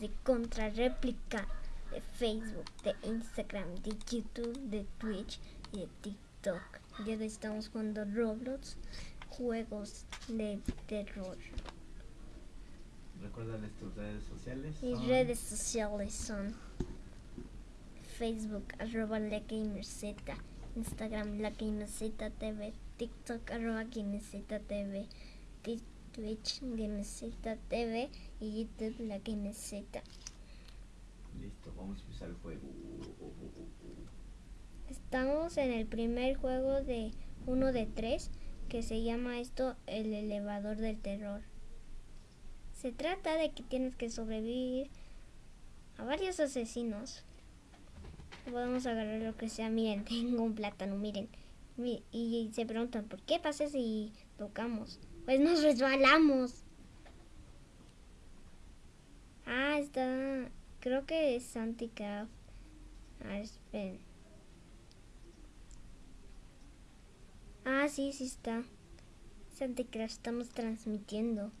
de contrarréplica de Facebook, de Instagram, de YouTube, de Twitch y de TikTok. Ya estamos jugando Roblox, juegos de terror. Recuérdales tus redes sociales. Mis son- redes sociales son Facebook, arroba la gamerz, Instagram, la gamerz TV, TikTok, arroba gamerz TV, Twitch, gamerz TV y YouTube, la gamerz. Listo, vamos a empezar el juego. Estamos en el primer juego de uno de tres que se llama esto el elevador del terror. Se trata de que tienes que sobrevivir a varios asesinos. Podemos agarrar lo que sea. Miren, tengo un plátano, miren. Mi- Y se preguntan, ¿por qué pasa si tocamos? Pues nos resbalamos. Ah, está... Creo que es Anticraft. A ver, esperen. Ah, sí, sí está. Santa Crash, estamos transmitiendo.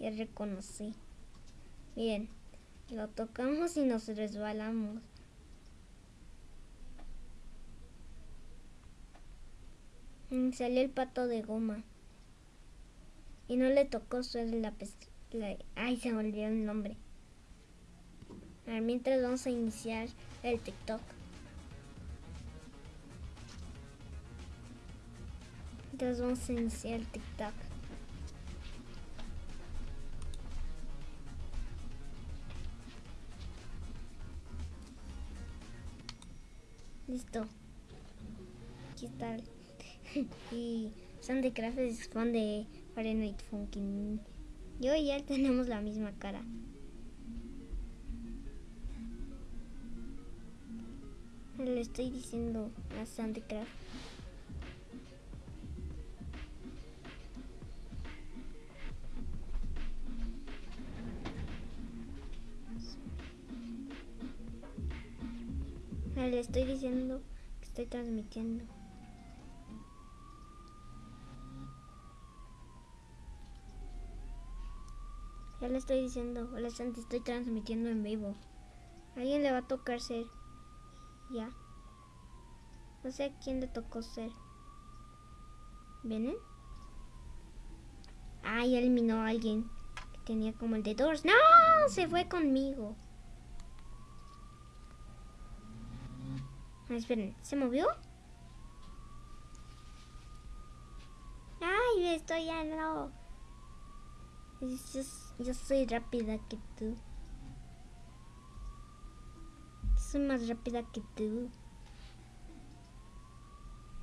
Ya reconocí. Miren, lo tocamos y nos resbalamos. Salió el pato de goma. Y no le tocó suerte la la- Ay, se me olvidó el nombre. A ver, mientras vamos a iniciar el TikTok. Entonces vamos a iniciar el TikTok. Listo. Aquí está. y Sandy Craft es fan de Fahrenheit Funkin. Yo y él tenemos la misma cara. Le estoy diciendo a Sandy Craft. Le estoy diciendo que estoy transmitiendo. Ya le estoy diciendo, hola Santi, estoy transmitiendo en vivo. A alguien le va a tocar ser. Ya. No sé a quién le tocó ser. ¿Vienen? Ah, ya eliminó a alguien que tenía como el de Doors. ¡No! Se fue conmigo. Ah, esperen, ¿se movió? ¡Ay, estoy ya no! Yo, yo soy rápida que tú. Soy más rápida que tú.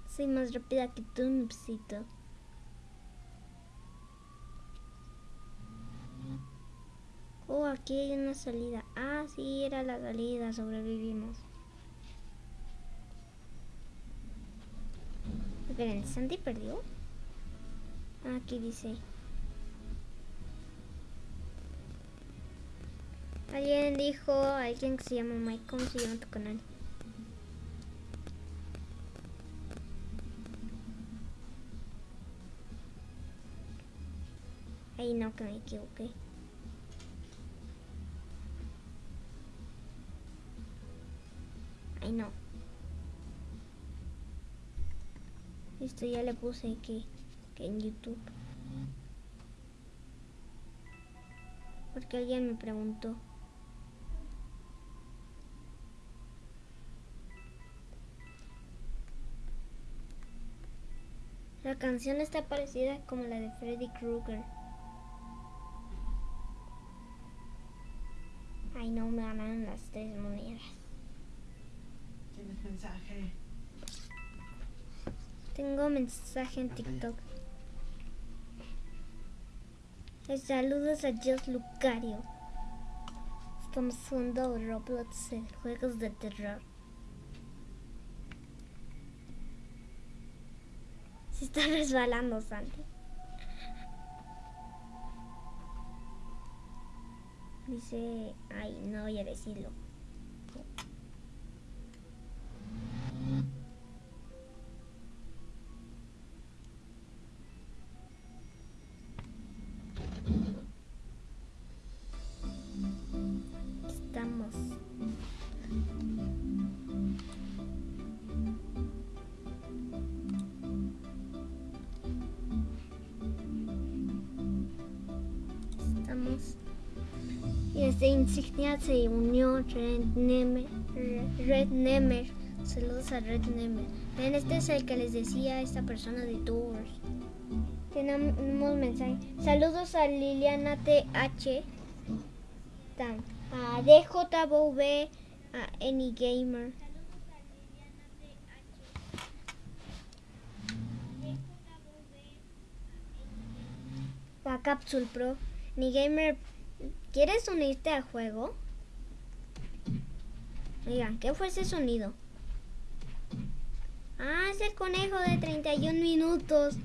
Soy más rápida que tú, Nupsito. Oh, aquí hay una salida. Ah, sí, era la salida. Sobrevivimos. Esperen, ¿Sandy perdió? Ah, aquí dice. Alguien dijo, alguien que se llama Mike, ¿cómo se llama tu canal? Ay, no, que me equivoqué. Ay, no. Esto ya le puse que, que en YouTube. Porque alguien me preguntó. La canción está parecida como la de Freddy Krueger. Ay, no me ganaron las tres monedas. ¿Tienes mensaje? Tengo mensaje en TikTok. Saludos a Dios Lucario. Estamos jugando Roblox en juegos de terror. Está resbalando, Santi. Dice, ay, no voy a decirlo. Desde insignia se unió Red Nemer. Red Nemer. Saludos a Red Nemer. Ven, este es el que les decía esta persona de Tours. Tenemos mensaje. Saludos a Liliana TH. A DJV. A Anygamer. A Capsule Pro. Anygamer, ¿quieres unirte al juego? Oigan, ¿qué fue ese sonido? Ah, es el conejo de 31 minutos.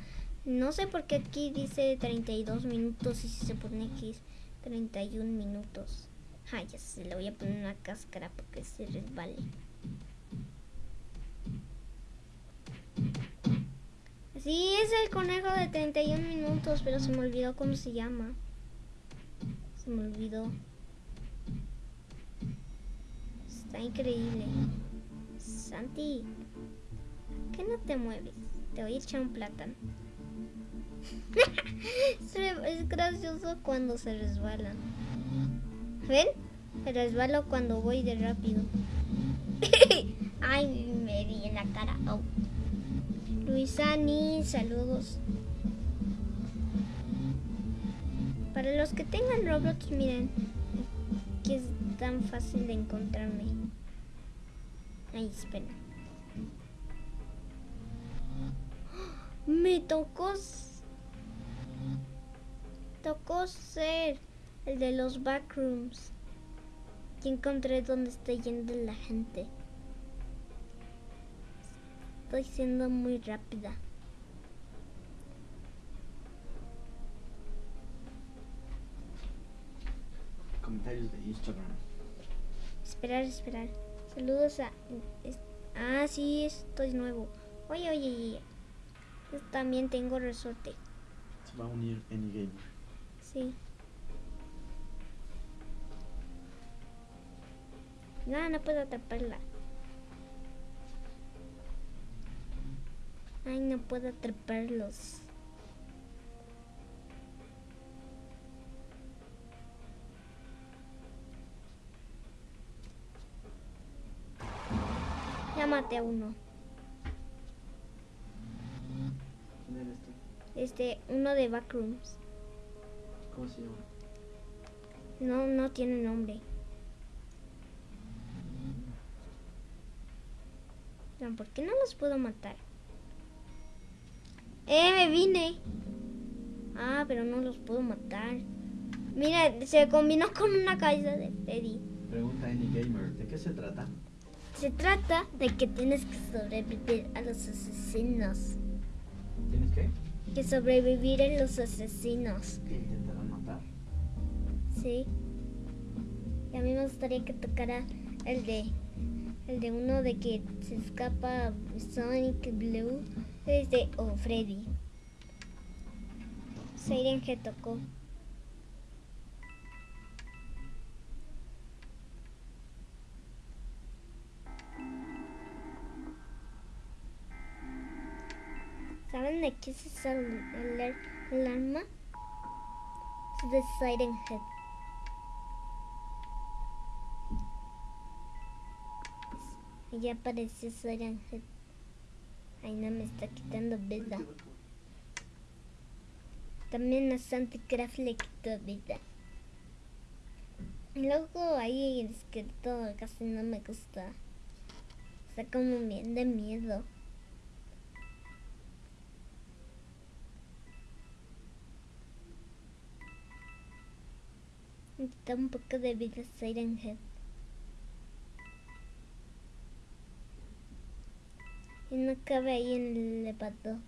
No sé por qué aquí dice 32 minutos y si se pone es 31 minutos. Ay, ya se le voy a poner una cáscara porque se resbale. Sí, es el conejo de 31 minutos, pero se me olvidó cómo se llama. Me olvidó. Está increíble. Santi, ¿por qué no te mueves? Te voy a echar un plátano. es gracioso cuando se resbalan. ¿Ven? Se resbalo cuando voy de rápido. Ay, me di en la cara. Luisani, saludos. Para los que tengan Roblox, miren que es tan fácil de encontrarme. Ay, espera. Me tocó tocó ser el de los backrooms. Y encontré dónde está yendo la gente. Estoy siendo muy rápida. Comentarios de Instagram. Esperar, esperar. Saludos a... Ah, sí, estoy nuevo. Oye, oye, oye. Yo también tengo resorte. Se va a unir Anygamer. Sí. No, no puedo atraparla. Ay, no puedo atraparlos. Ya maté a uno. ¿Quién eres tú? Este, uno de Backrooms. ¿Cómo se llama? No, no tiene nombre. No, ¿Por qué no los puedo matar? ¡Eh, me vine! Ah, pero no los puedo matar. Mira, se combinó con una cabeza de Freddy. Pregunta Anygamer. ¿De qué se trata? Se trata de que tienes que sobrevivir a los asesinos. ¿Tienes qué? Que sobrevivir a los asesinos. ¿Te intentarán matar? Sí. Y a mí me gustaría que tocara el de el de uno de que se escapa Sonic Blue desde o Freddy. Siren que tocó. ¿Saben de qué es esa alar- alarma? Es de Siren Head. Ya apareció Siren Head. Ay, no me está quitando vida. También a Santicraft le quitó vida. Luego ahí el esqueleto casi no me gusta. Está como bien de miedo. Me quita un poco de vida Siren Head. Y no cabe ahí en el elevador.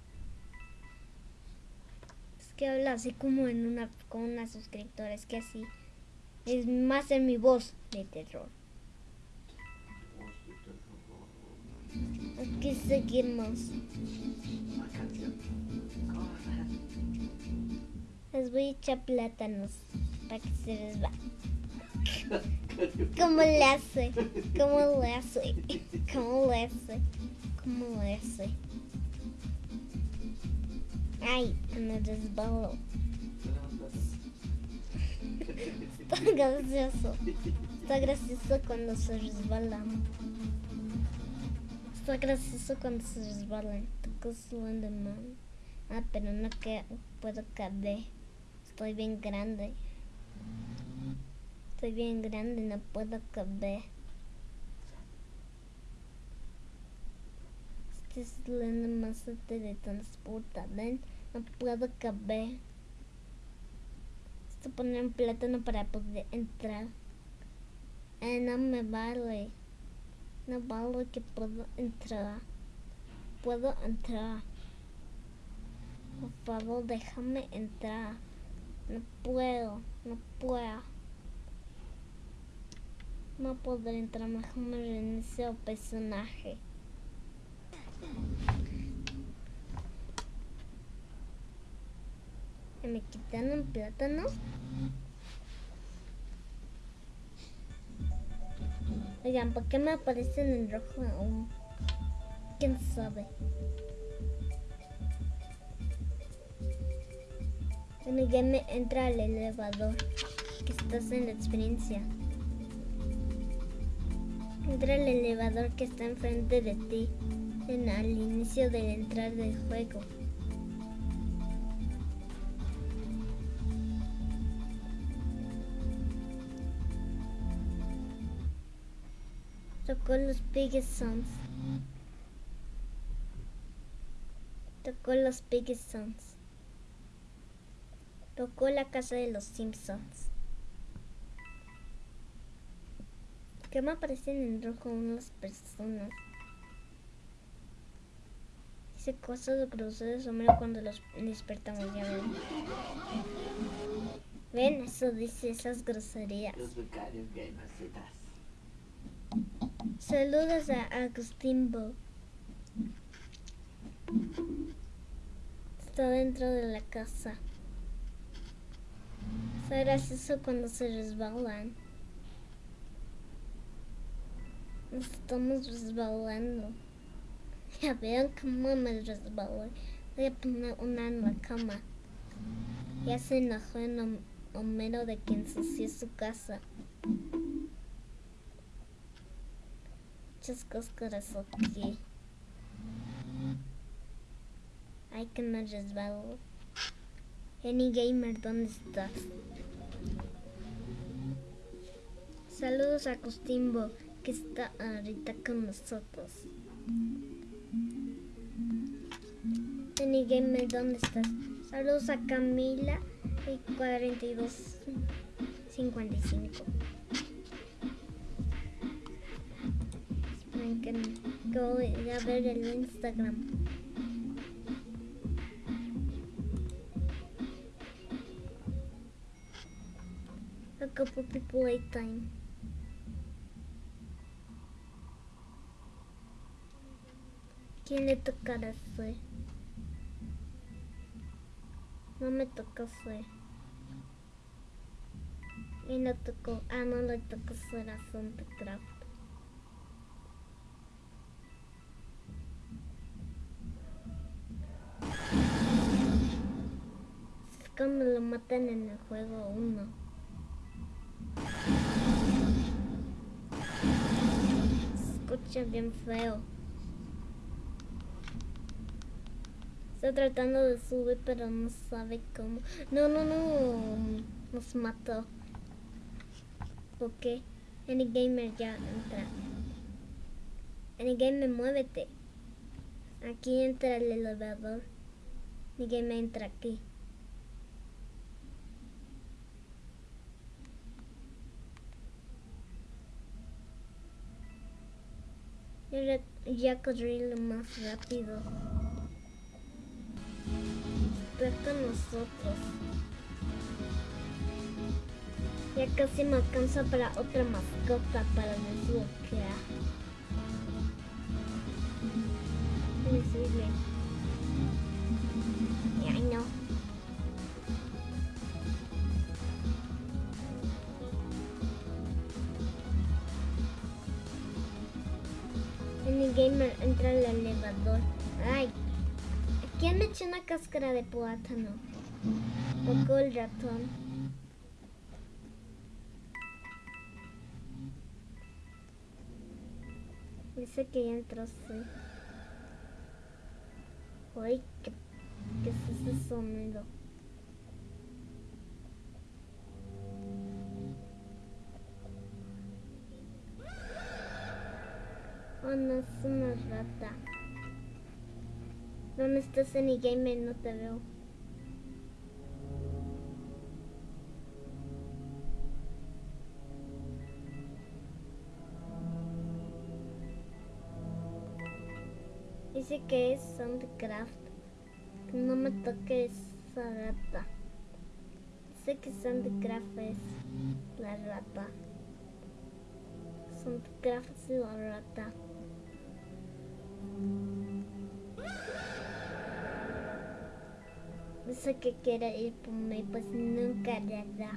Es que habla así como en una con una suscriptora, es que así es más en mi voz de terror. Aquí seguimos. La canción. Corre. Les voy a echar plátanos para que se les va. ¿Cómo le hace? ¿Cómo le hace? ¿Cómo le hace? ¿Cómo le hace? Ay, me resbalo. Está gracioso. Está gracioso cuando se resbalan. Está gracioso cuando se resbalan. Toco de mano. Ah, pero no que puedo caber. Estoy bien grande. Estoy bien grande, no puedo caber. Este es la más se teletransporta. ¿Ven? No puedo caber. Esto poner un plátano para poder entrar. Eh, no me vale. No vale que puedo entrar. Puedo entrar. Por favor, déjame entrar. No puedo, no puedo. No podré entrar, mejor me reinicio el personaje. ¿Me quitan un plátano? Oigan, ¿por qué me aparecen en rojo aún? ¿Quién sabe? En el game entra al elevador que estás en la experiencia. Entra al elevador que está enfrente de ti en, al inicio del entrar del juego. Tocó los biggest songs. Tocó los biggest songs. Tocó la casa de los Simpsons. ¿Qué me aparecen en rojo unas personas? Dice cosas groseras sombrero cuando los despertamos, ya ven. ¿Ven? Eso dice esas groserías. Los becarios gamercitas. Saludos a Agustín Bo. Está dentro de la casa. Está gracioso cuando se resbalan. Nos estamos resbalando. Ya vean cómo me resbalo. Voy a poner una en la cama. Ya se enojó en Homero de que ensució su casa. Muchas cosas aquí. Ay, que me resbalo. Any Gamer, ¿dónde estás? Saludos a Costimbo, que está ahorita con nosotros. Any Gamer, ¿dónde estás? Saludos a Camila y 4255. Esperen que, voy a ver el Instagram. A couple. ¿Quién le tocará fue? No me tocó fue. Y no tocó. Ah, no le tocó ser a Craft. Cuando lo matan en el juego 1. Se escucha bien feo. Está tratando de subir, pero no sabe cómo. No, no, no. Nos mató. ¿Por qué? Anygamer ya entra. Anygamer, muévete. Aquí entra el elevador. Anygamer entra aquí. Ya corrí lo más rápido con nosotros. Ya casi me alcanza para otra mascota para desbloquear. Visible. Ay no. En el gamer entra el elevador. Ay, ¿quién me echó una cáscara de plátano? Tocó el ratón. Dice que ya entró, sí. Ay, ¿qué, qué es ese sonido? Oh, no, es una rata. ¿Dónde estás en el gamer? No te veo. Dice que es Soundcraft. No me toque esa rata. Dice que Soundcraft es la rata. Soundcraft es la rata. Dice que quiere ir por mí, pues nunca le da.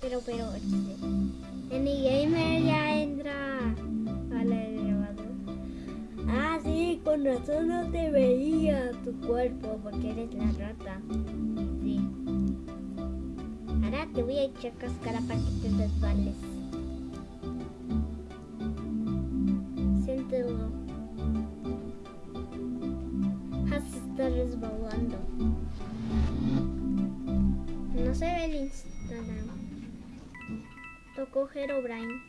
Pero, pero, en mi gamer ya entra al elevador. Ah, sí, con razón no te veía tu cuerpo porque eres la rata. Sí. Ahora te voy a echar cáscara para que te desvales. dibujó Herobrine.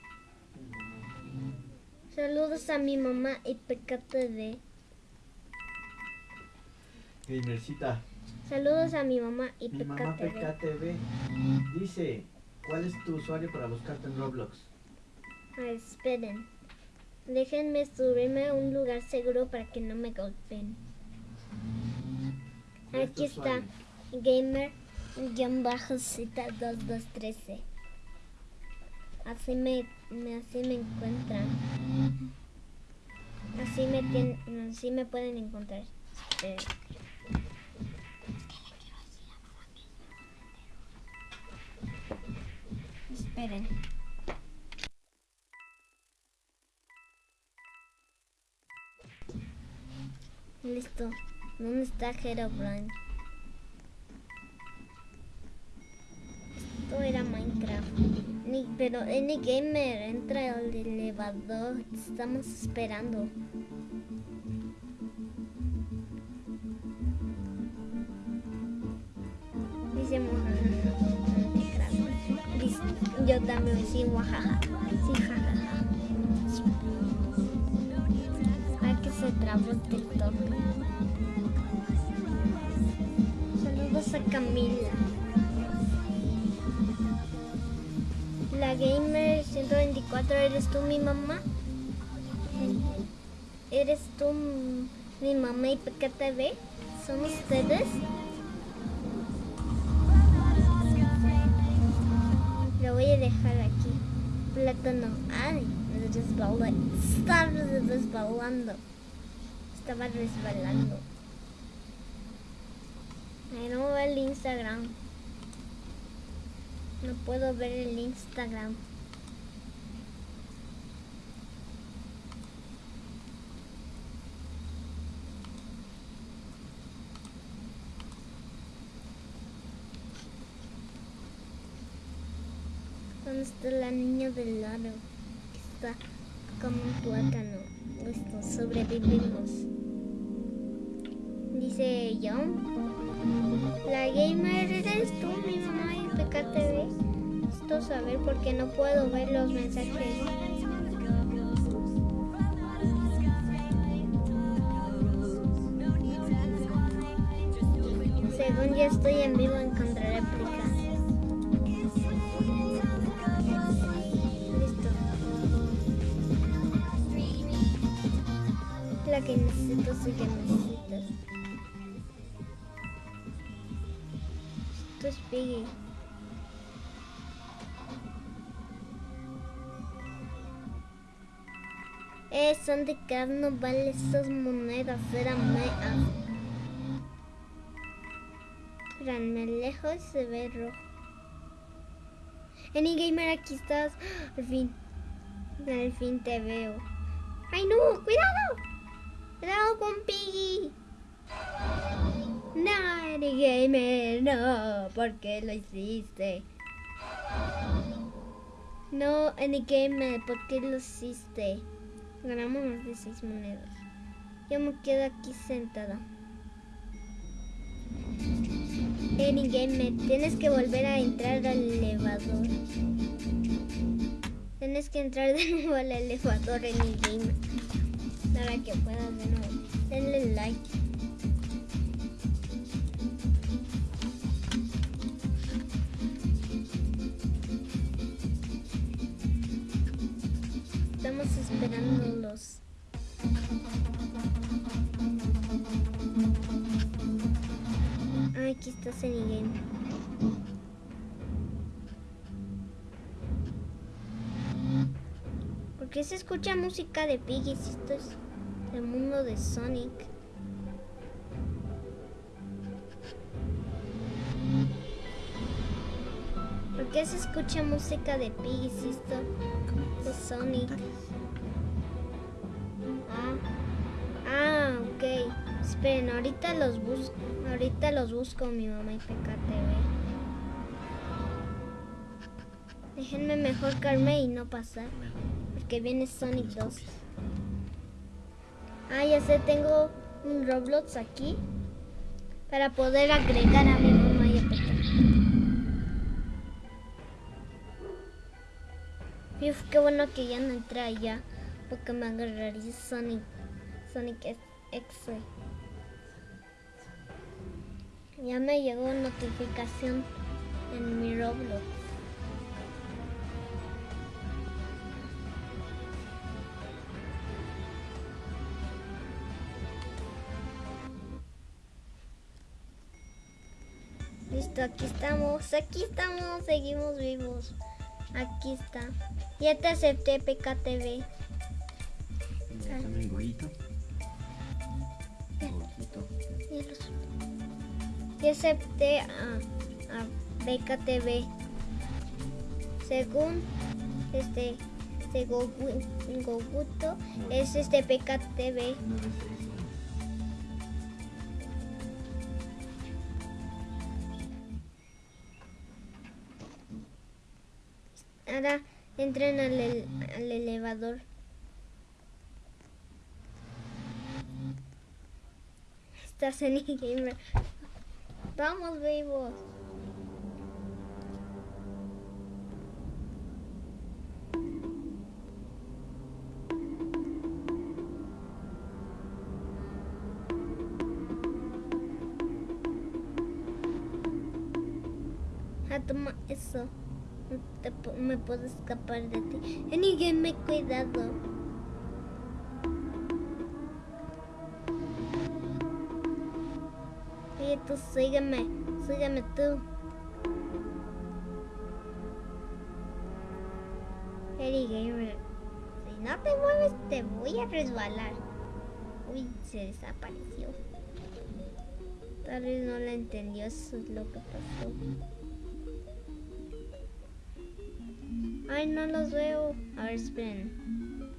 Saludos a mi mamá y PKTD. Gamercita. Saludos a mi mamá y PKTV. dice, ¿cuál es tu usuario para buscarte en Roblox? Ah, esperen. Déjenme subirme a un lugar seguro para que no me golpeen. Aquí está. Gamer-cita2213. Así me, me- así me encuentran. Así me, tien- así me pueden encontrar. Esperen. Esperen. Listo. ¿Dónde está Herobrine? Esto era Minecraft. Ni- pero Any Gamer entra al elevador. Estamos esperando. Dice. Yo también sí, muajaja. Sí, jajaja. Ay, que se trabó TikTok. Saludos a Camila. Gamer 124, ¿eres tú mi mamá? ¿Eres tú mi mamá y PKTV? ¿Son ustedes? Lo voy a dejar aquí. Plátano. Ay, me resbalé. Estaba resbalando. Estaba resbalando. Ay, no veo el Instagram. No puedo ver el Instagram. ¿Dónde está la niña del lado? Que está como un plátano. Listo, sobrevivimos. Dice yo. La gamer eres tú, mi mamá y PKTV. Necesito saber por qué no puedo ver los mensajes. Según ya estoy en vivo, encontraré. Listo. La que necesito, sí que. Es Piggy. Eh, son de carne, vale esas monedas, eran meas. Espérame, lejos se ve rojo. Any Gamer, aquí estás. Al fin. Al fin te veo. ¡Ay no! ¡Cuidado! ¡Cuidado con Piggy! No, Gamer, no, ¿por qué lo hiciste? No, Gamer, ¿por qué lo hiciste? Ganamos más de seis monedas. Yo me quedo aquí sentada. Gamer, tienes que volver a entrar al elevador. Tienes que entrar de nuevo al elevador game. Para que puedas de nuevo. Denle like. Esperándolos. Aquí está Game. ¿Por qué se escucha música de Piggy si esto es el mundo de Sonic? ¿Por qué se escucha música de Piggy si esto de Sonic? Ok. Esperen, ahorita los busco. Ahorita los busco mi mamá y PKTV. Déjenme mejor carme y no pasar. Porque viene Sonic 2. Ah, ya sé, tengo un Roblox aquí. Para poder agregar a mi mamá y a Uf, qué bueno que ya no entré allá. Porque me agarraría Sonic. Sonic X. Ya me llegó notificación en mi Roblox. Listo, aquí estamos, aquí estamos, seguimos vivos. Aquí está. Ya te acepté PKTV. También Ya acepté a, a PKTV. Según este según Goguto es este PKTV. Ahora entren al, al elevador. Estás en gamer. Vamos vivos. Ah, toma eso. me puedo escapar de ti. me cuidado. Tú sígueme. Sígueme tú. Eddie Gamer. Si no te mueves, te voy a resbalar. Uy, se desapareció. Tal vez no la entendió, eso es lo que pasó. Ay, no los veo. A ver, esperen.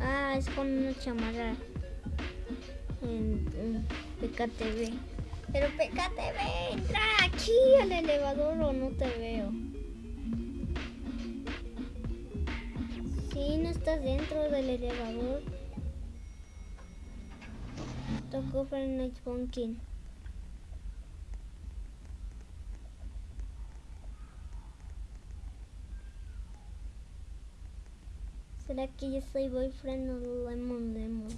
Ah, es con una chamarra en, PKTV. Pero PKTV, entra aquí al elevador o no te veo. Si no estás dentro del elevador. Tocó Night Pumpkin. ¿Será que yo soy boyfriend o lemon lemon?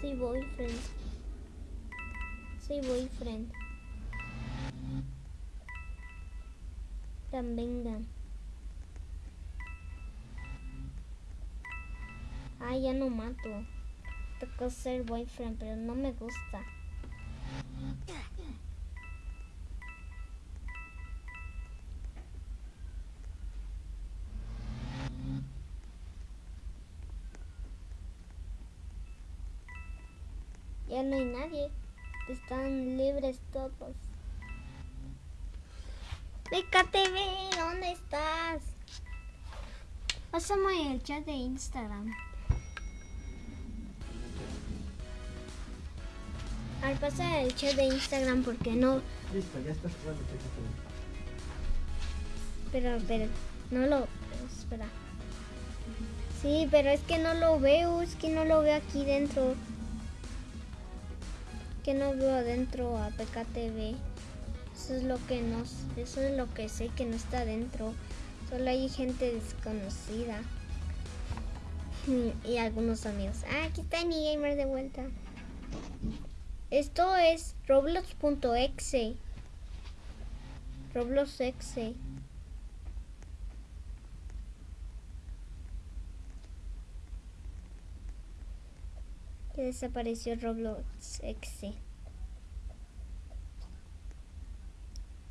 Soy boyfriend. Soy boyfriend. También. Ah, ya no mato. Tocó ser boyfriend, pero no me gusta. No hay nadie. Están libres todos. PKTV, ¿dónde estás? Pásame el chat de Instagram. A ver, pasa el chat de Instagram porque no. Listo, ya estás jugando. Pero, pero, no lo. Espera. Sí, pero es que no lo veo, es que no lo veo aquí dentro. Que no veo adentro a PKTV. Eso es lo que no, eso es lo que sé que no está adentro. Solo hay gente desconocida. Y algunos amigos. Ah, aquí está mi gamer de vuelta. Esto es roblox.exe. Roblox.exe. Que desapareció Roblox.exe.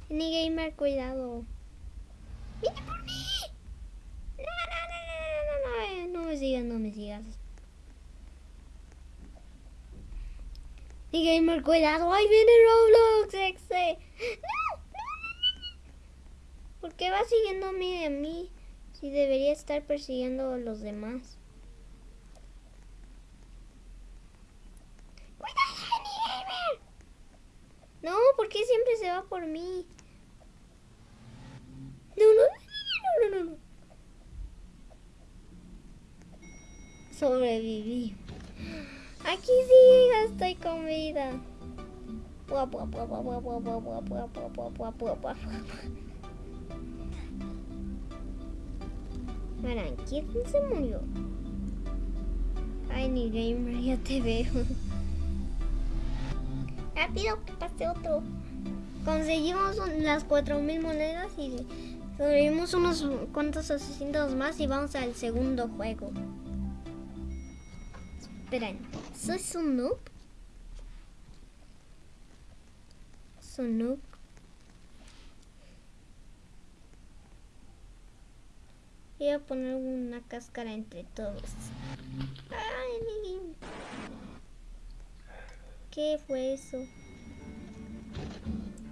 Ni gamer, cuidado. ¡Viene por mí! No, no, no, no, no, no, no me sigas, no me sigas. Ni gamer, cuidado, ahí viene Roblox, no, no, ¿Por qué va siguiéndome a mí? Si debería estar persiguiendo a los demás. ¡Cuidado, ni gamer! No, ¿por qué siempre se va por mí? No, no, no, no, no, no. Sobreviví. Aquí sí, estoy con vida. Verán, ¿quién se murió? Ay, ni gamer, ya te veo. Rápido, que pase otro. Conseguimos las 4000 monedas y Sobrevivimos unos cuantos asesinos más y vamos al segundo juego. Esperen, ¿soy un noob? ¿Soy noob? Voy a poner una cáscara entre todos. Ay, ¿Qué fue eso?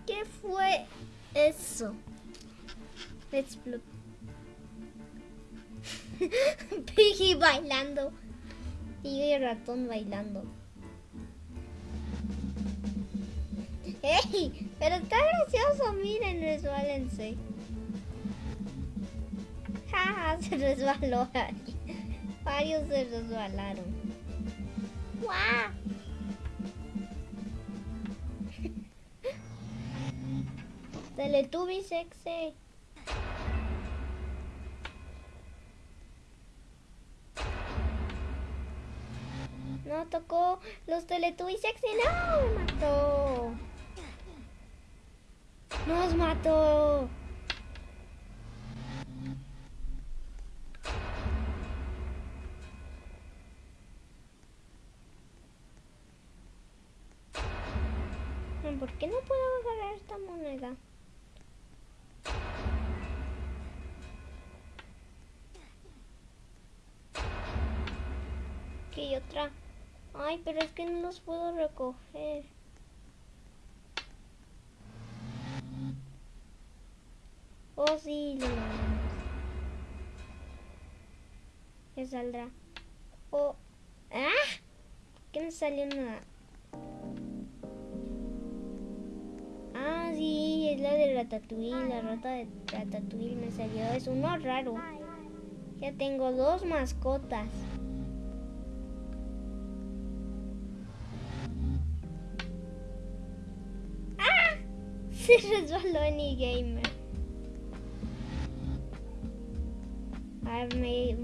¿Qué fue eso? Bloop. Piggy bailando. Y ratón bailando. ¡Ey! Pero está gracioso, miren, resbalense. Jaja, se resbaló. Varios se resbalaron. ¡Guau! Teletubbies sexy. No tocó los Teletubbies sexy. No, me mató. Nos mató. ¿Por qué no puedo agarrar esta moneda? Ay, pero es que no los puedo recoger. Oh, sí, Ya saldrá. Oh. ¡Ah! ¿Qué me salió nada? Ah, sí, es la de Ratatouille. La rata de Ratatouille me salió. Es uno raro. Ya tengo dos mascotas. Se resbaló en gamer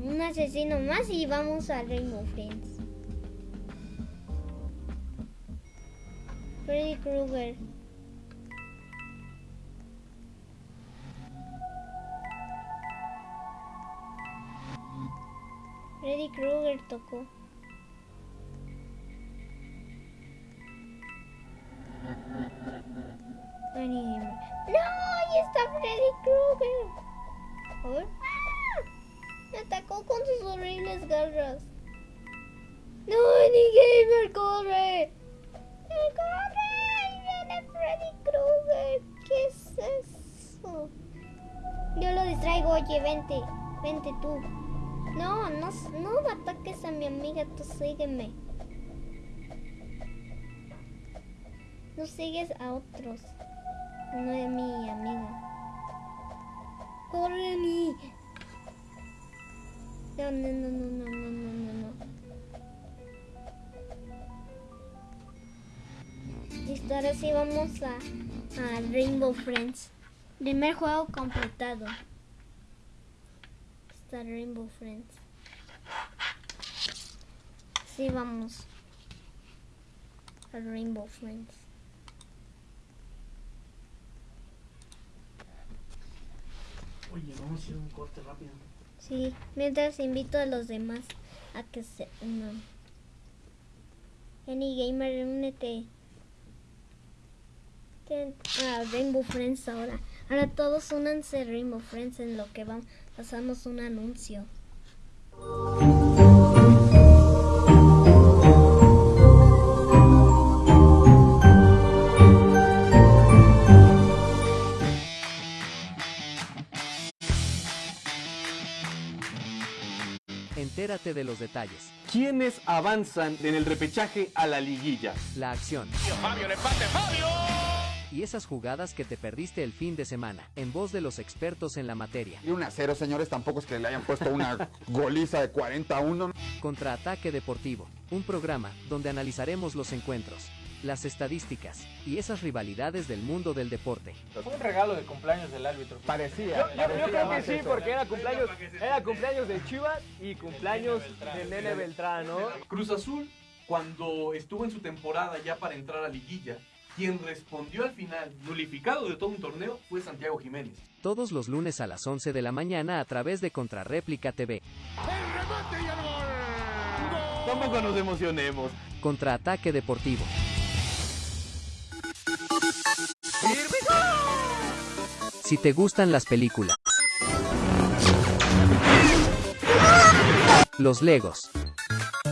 un asesino más y vamos a Rainbow Friends. Freddy Krueger. Freddy Krueger tocó. ¡No! ¡Ahí está Freddy Krueger! A ver. ¡Ah! Me atacó con sus horribles garras. ¡No! ¡Ni Gamer corre! ¡Corre! ¡Ahí viene Freddy Krueger! ¿Qué es eso? Yo oye, vente, vente tú. No, no, no ataques a mi amiga, tú sígueme. No sigues a otros. No es mi amiga. ¡Corre, mi! No, no, no, no, no, no, no, no, no. Listo, ahora sí vamos a, a Rainbow Friends. Primer juego completado. Está Rainbow Friends. Sí, vamos. A Rainbow Friends. Oye, vamos a hacer un corte rápido. Sí, mientras invito a los demás a que se unan. Any Gamer, únete. Ten- A Rainbow Friends ahora. Ahora todos únanse a Rainbow Friends en lo que vamos. Pasamos un anuncio. Entérate de los detalles, ¿Quiénes avanzan en el repechaje a la liguilla? la acción. Y esas jugadas que te perdiste el fin de semana, en voz de los expertos en la materia. Y un a cero, señores, tampoco es que le hayan puesto una goliza de 40 a 1. Contraataque Deportivo, un programa donde analizaremos los encuentros, las estadísticas y esas rivalidades del mundo del deporte. Fue un regalo de cumpleaños del árbitro. Parecía. Yo, creo que sí, eso. porque era cumpleaños, era cumpleaños de Chivas y cumpleaños del Nene Beltrán, ¿no? Cruz Azul, cuando estuvo en su temporada ya para entrar a liguilla, quien respondió al final, nulificado de todo un torneo, fue Santiago Jiménez. Todos los lunes a las 11 de la mañana a través de Contrarréplica TV. Tampoco nos emocionemos. Contraataque Deportivo. Si te gustan las películas, los Legos,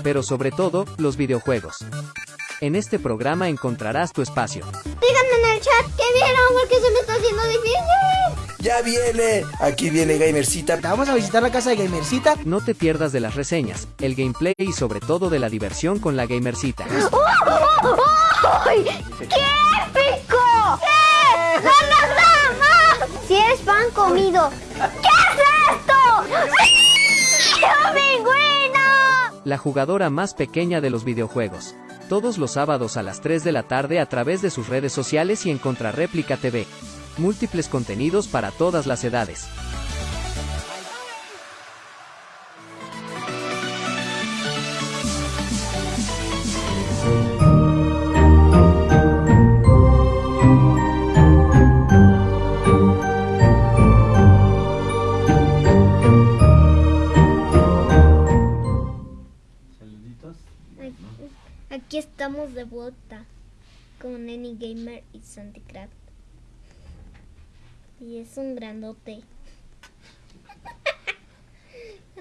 pero sobre todo los videojuegos. En este programa encontrarás tu espacio. Díganme en el chat que vieron porque se me está haciendo difícil. Ya viene, aquí viene Gamercita. Vamos a visitar la casa de Gamercita. No te pierdas de las reseñas, el gameplay y sobre todo de la diversión con la gamercita. ¡Ay! ¡Qué épico! ¡Eh! ¡No, no, no, pan comido. ¿Qué es esto? ¡Sí! ¡Oh, pingüino! La jugadora más pequeña de los videojuegos. Todos los sábados a las 3 de la tarde a través de sus redes sociales y en Contrarréplica TV. Múltiples contenidos para todas las edades. Estamos de vuelta con Any Gamer y Santicraft. Y es un grandote.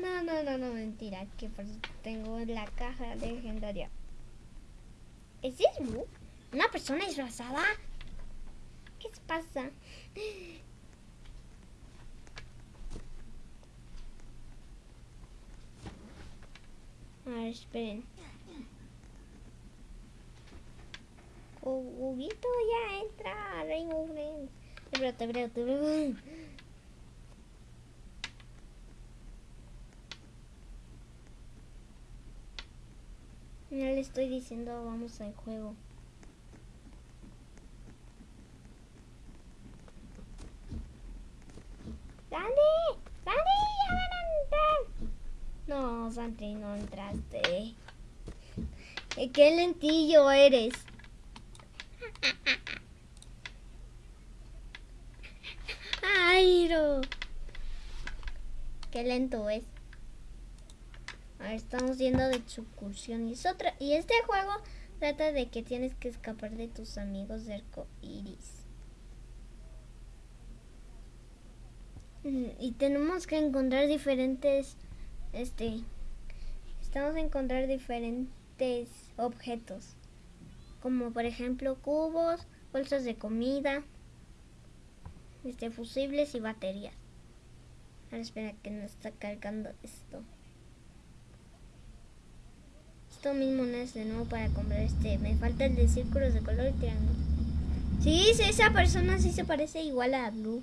No, no, no, no, mentira, que tengo la caja legendaria. ¿Es Blue? ¿Una persona disfrazada? ¿Qué pasa? A ver, esperen. Huguito ya entra Rainbow Friends. Espérate, espérate, espérate. Ya le estoy diciendo vamos al juego. ¡Sandy! ¡Sandy! ¡Ya van a entrar! No, Sandy, no entraste. ¡Qué lentillo eres! ¡Airo! ¡Qué lento es! Ahora estamos yendo de excursión y es otra. Y este juego trata de que tienes que escapar de tus amigos de arco iris. Mm, Y tenemos que encontrar diferentes. Este. Estamos a encontrar diferentes objetos. Como por ejemplo cubos, bolsas de comida, este, fusibles y baterías. Ahora espera que no está cargando esto. Esto mismo no es de nuevo para comprar este. Me falta el de círculos de color y triángulo. Sí, sí, esa persona sí se parece igual a Blue.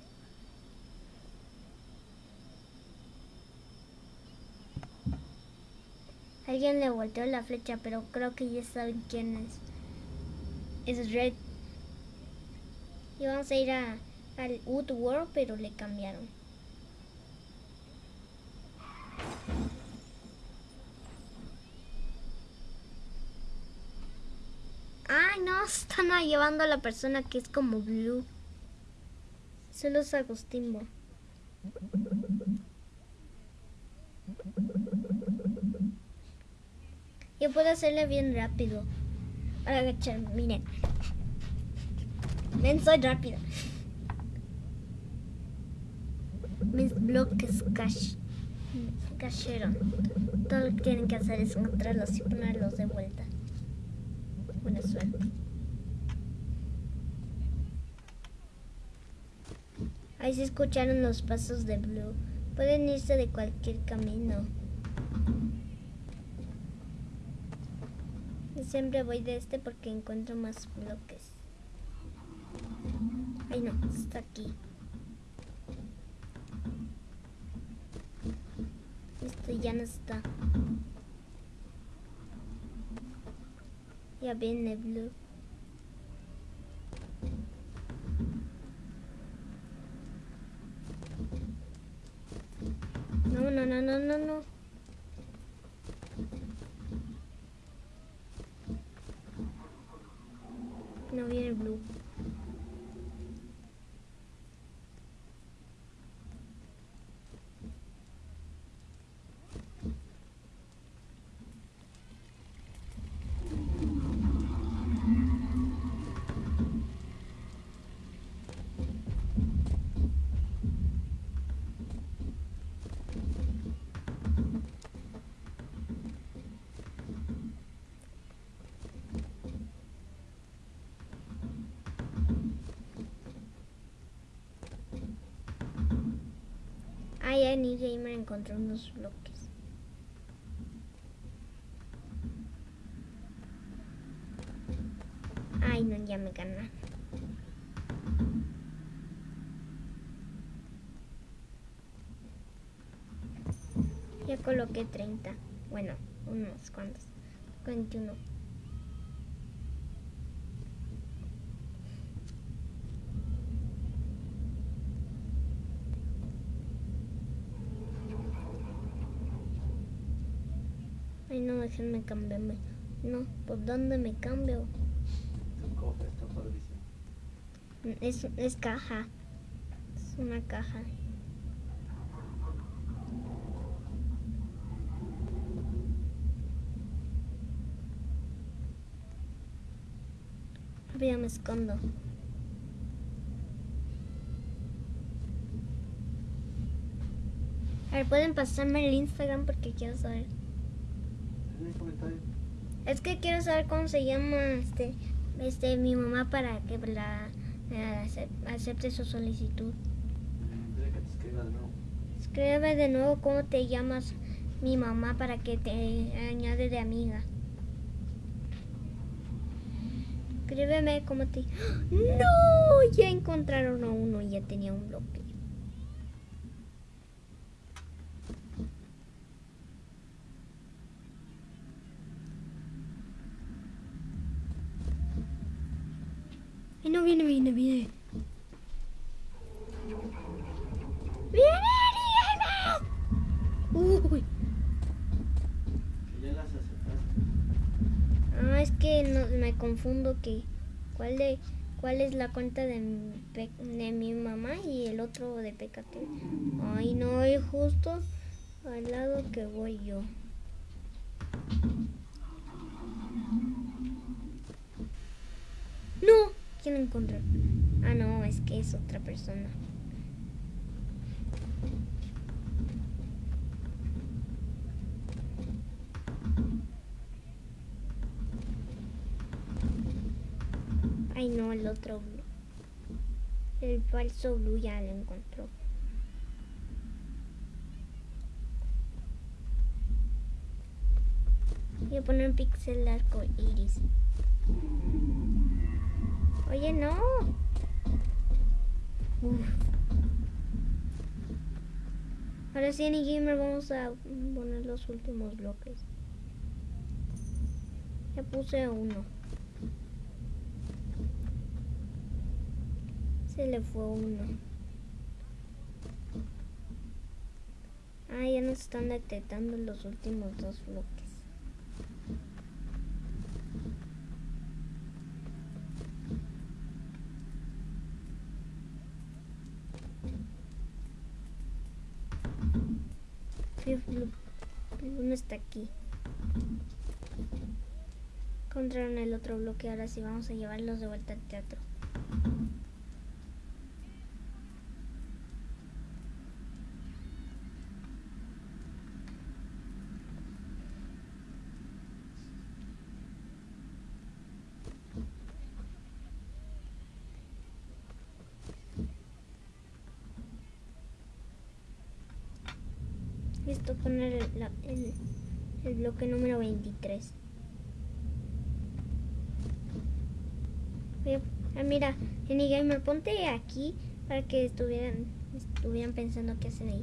Alguien le volteó la flecha, pero creo que ya saben quién es. Es Red. Y vamos a ir a, al Woodworld, pero le cambiaron. Ay, no, están llevando a la persona que es como Blue. Solo es Agustín. Yo puedo hacerle bien rápido. Para agachar, miren. Ven, soy rápido. Mis bloques cash, cayeron. Todo lo que tienen que hacer es encontrarlos y ponerlos de vuelta. Buena suerte. Ahí se escucharon los pasos de Blue. Pueden irse de cualquier camino. Y siempre voy de este porque encuentro más bloques. Ay no, está aquí. Este ya no está. Ya viene Blue. No, no, no, no, no, no. No viene Blue. Ah, ya ni Gamer encontró unos bloques. Ay, no, ya me ganaron. Ya coloqué 30. Bueno, unos cuantos. 21. Déjenme cambiarme. No, ¿por dónde me cambio? Es, es caja. Es una caja. Ya me escondo. A ver, pueden pasarme el Instagram porque quiero saber. En el comentario. Es que quiero saber cómo se llama este, este mi mamá para que la, la acep- acepte su solicitud. Dile que te escriba de nuevo. Escribe de nuevo cómo te llamas mi mamá para que te añade de amiga. Escríbeme cómo te... ¡No! Ya encontraron a uno y ya tenía un bloque. Ay, no viene, viene, viene. ¡Viene, viene! Uy. Que ya las aceptaste. Ah, es que no, me confundo que cuál de cuál es la cuenta de mi, de mi mamá y el otro de Pecate. Ay, no, es justo al lado que voy yo. No, ¿quién encontró? Ah, no, es que es otra persona. el otro blue. El falso blue ya lo encontró. Voy a poner un pixel arco iris. Oye, no. Ahora sí, en Gamer vamos a poner los últimos bloques. Ya puse uno. Se le fue uno. Ah, ya nos están detectando los últimos dos bloques. Uno está aquí. Encontraron el otro bloque, ahora sí vamos a llevarlos de vuelta al teatro. Listo, poner el, la- el- el bloque número 23. Voy a- Ah, mira, Gamer, ponte aquí para que estuvieran, estuvieran pensando qué hacen ahí.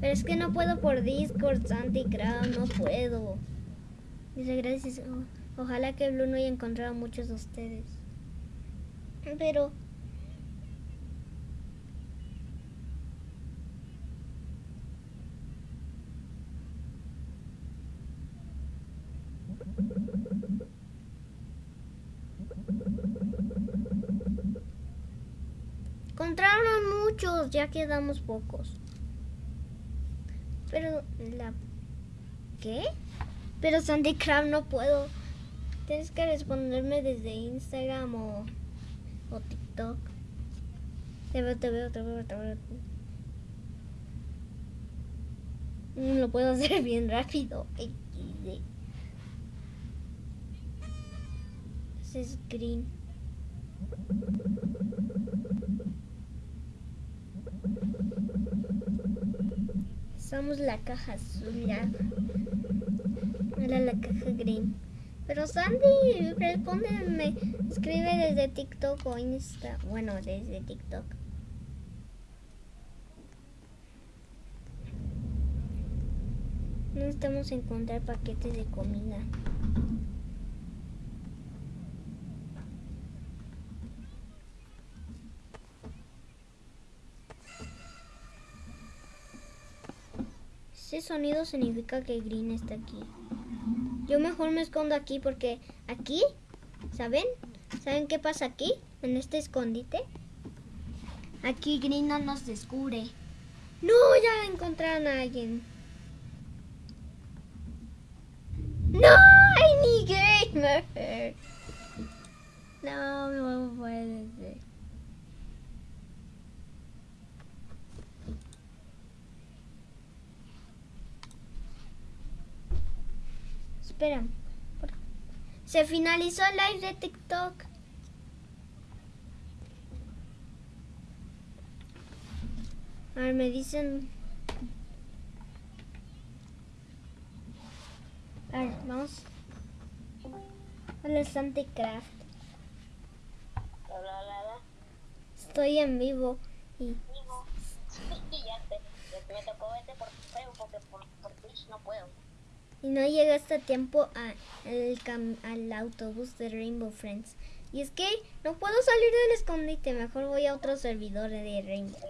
Pero es que no puedo por Discord, Santi no puedo. Dice gracias. ojalá que Blue no haya encontrado a muchos de ustedes. Pero muchos, ya quedamos pocos. Pero la ¿Qué? Pero Sandy Crab no puedo. Tienes que responderme desde Instagram o, o TikTok. Te veo, te veo, te veo, te veo. Mm, Lo puedo hacer bien rápido. Ese es green. Somos la caja azul ya. Era la caja green. Pero Sandy, respóndeme. Escribe desde TikTok o Insta. Bueno, desde TikTok. Necesitamos encontrar paquetes de comida. Ese sonido significa que Green está aquí. Yo mejor me escondo aquí porque aquí, ¿saben? ¿Saben qué pasa aquí? En este escondite. Aquí Green no nos descubre. No, ya encontraron a alguien. No, hay ni gamer. No, no puede ser. Espera. ¿por- Se finalizó el live de TikTok. A ver, me dicen. A ver, vamos. Hola, Santicraft. Estoy en vivo y ya te, me tocó verte por porque por, por Twitch no puedo. Y no llegaste a tiempo a el cam- al autobús de Rainbow Friends. Y es que no puedo salir del escondite, mejor voy a otro servidor de Rainbow.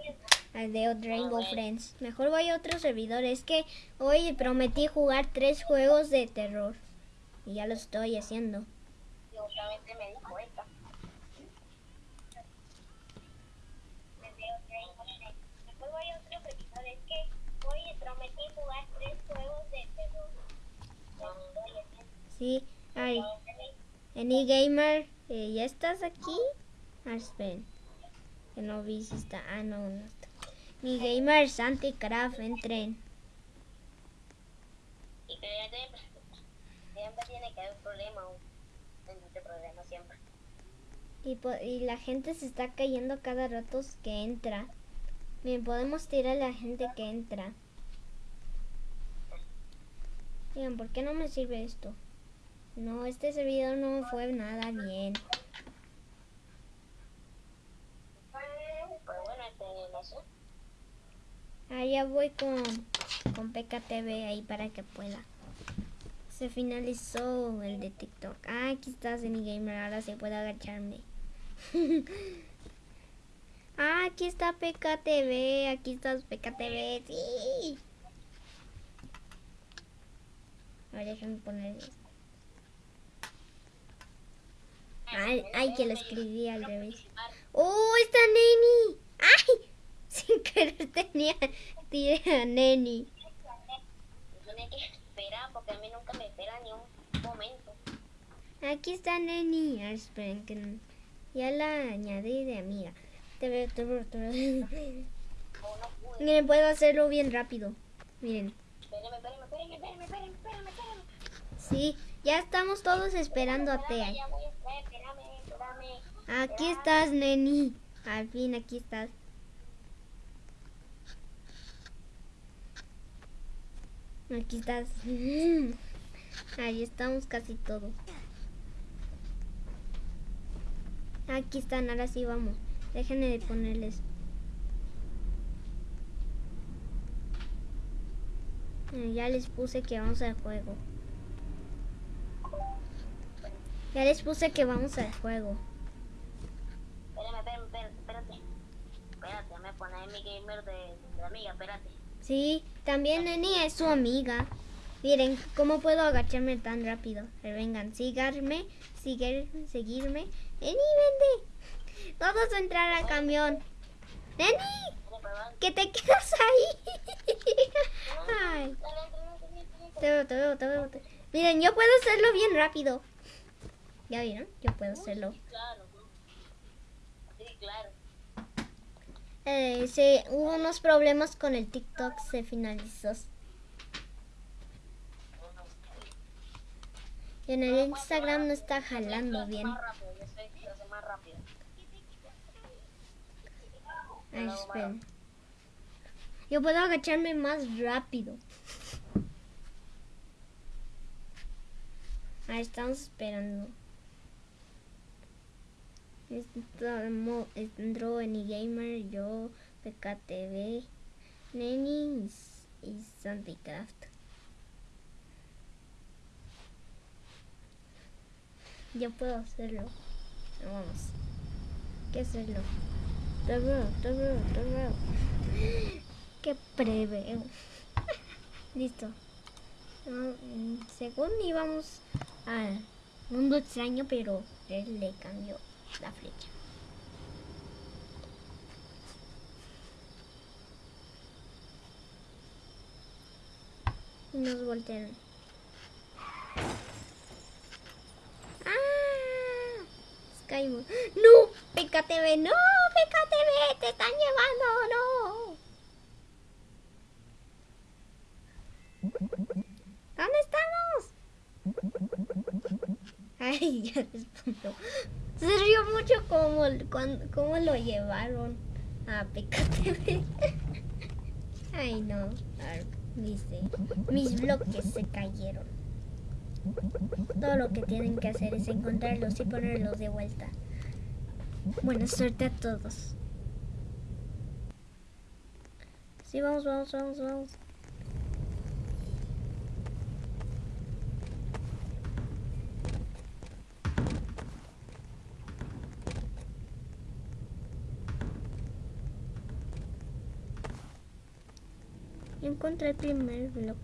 al De Rainbow Friends. Mejor voy a otro servidor. Es que hoy prometí jugar tres juegos de terror. Y ya lo estoy haciendo. Y justamente me dijo esta. Me dio Rainbow Six. Después voy a otro servidor. Es que hoy prometí jugar tres juegos de terror. Ya lo estoy haciendo. Sí, ay, Any Gamer, eh, ¿ya estás aquí? Ah, esperen. Que no vi si está. Ah, no, no está. Mi gamer Santicraft, entren. Y que ya siempre, siempre tiene que haber un problema. Un un problema siempre. Y, po- y la gente se está cayendo cada rato que entra. Bien, podemos tirar a la gente que entra. Digan, ¿por qué no me sirve esto? No, este servidor no fue nada bien. Pues este. Allá voy con, con PKTV ahí para que pueda. Se finalizó el de TikTok. Ah, aquí está Gamer, ahora se puede agacharme. ah, aquí está PKTV, aquí está PKTV, sí. A ver, déjenme poner esto. Ay, ay, que lo escribí al revés. ¡Oh, está Neni! ¡Ay! Sin querer tenía, tiré a Neni. Tiene que esperar porque a mí nunca me espera ni un momento. Aquí está Neni. Esperen que no- ya la añadí de amiga. Te veo, te veo, te veo. Miren, puedo hacerlo bien rápido. Miren. Espérame, espérame, espérame, espérame, espérame, espérame. Sí, ya estamos todos esperando a Tea. Aquí estás, Neni. Al fin, aquí estás. Aquí estás. Ahí estamos casi todos. Aquí están, ahora sí vamos. Déjenme de ponerles. Eh, Ya les puse que vamos al juego. Ya les puse que vamos al juego. Espérame, espérame, espérame, espérate. Espérate, me pone mi gamer de, de amiga, espérate. Sí, también Neni es su amiga. Miren, ¿cómo puedo agacharme tan rápido? Vengan, síganme, sigue, seguirme. Neni, vende. Todos a entrar al camión. Neni, que te quedas ahí. Ay, te veo, te veo, te veo. Miren, yo puedo hacerlo bien rápido. ¿Ya vieron? Yo puedo hacerlo. Claro. Eh, se, hubo unos problemas con el TikTok, se finalizó. Y en el Instagram no está jalando bien. Ay, esperen. Yo puedo agacharme más rápido. Ahí estamos esperando. Estamos, en Gamer, yo, PKTV, Neni y, y Santicraft. Yo puedo hacerlo. Vamos. ¿Qué hacerlo? Veo, te veo. Qué preveo. Listo. Mm, según íbamos al mundo extraño, pero él le cambió la flecha. Nos voltearon. ¡Ah! Caímos. ¡No! ¡PKTV! ¡No! ¡PKTV! ¡Te están llevando! ¡No! ¿Dónde estamos? Ay, ya respondo. Se rió mucho como, cuando, cómo lo llevaron a PKTV. Ay, no. Dice, mis bloques se cayeron. Todo lo que tienen que hacer es encontrarlos y ponerlos de vuelta. Buena suerte a todos. Sí, vamos, vamos, vamos, vamos. Encontré el primer bloque.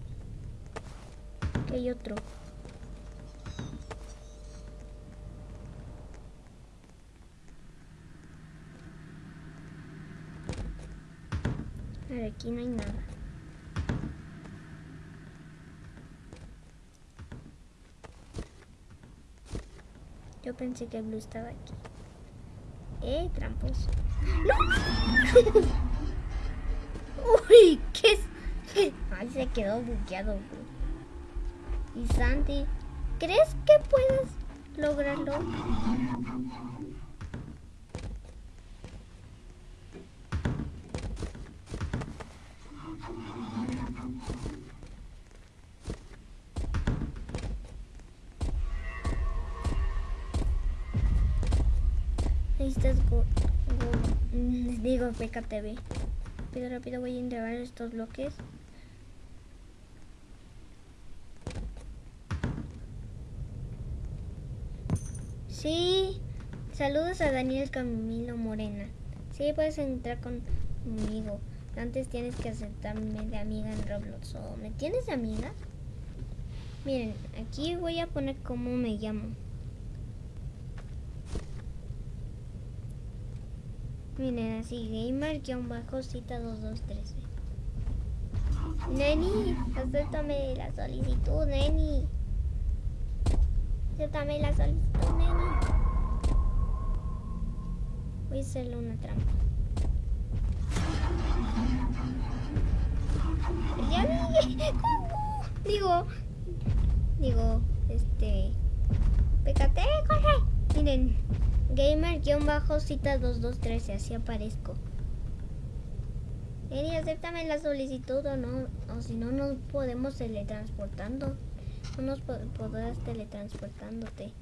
Que hay otro. Ver, aquí no hay nada. Yo pensé que Blue estaba aquí. Eh, tramposo. ¡No! Uy, ¿qué? Ay, se quedó buqueado, Y Sandy, ¿crees que puedes lograrlo? Necesitas go, go digo PKTV. Pero rápido voy a entregar estos bloques. Saludos a Daniel Camilo Morena. Sí, puedes entrar conmigo. Antes tienes que aceptarme de amiga en Roblox. ¿O me tienes de amiga? Miren, aquí voy a poner cómo me llamo. Miren, así, gamer-cita 2213. Neni, acéptame la solicitud, Neni. Acéptame la solicitud, Neni. Voy a hacerle una trampa. Digo, digo, este, PKT, corre. Miren, gamer-cita 2213, así aparezco. Eri, acéptame la solicitud o no, o si no nos podemos teletransportando. No nos po- podrás teletransportándote.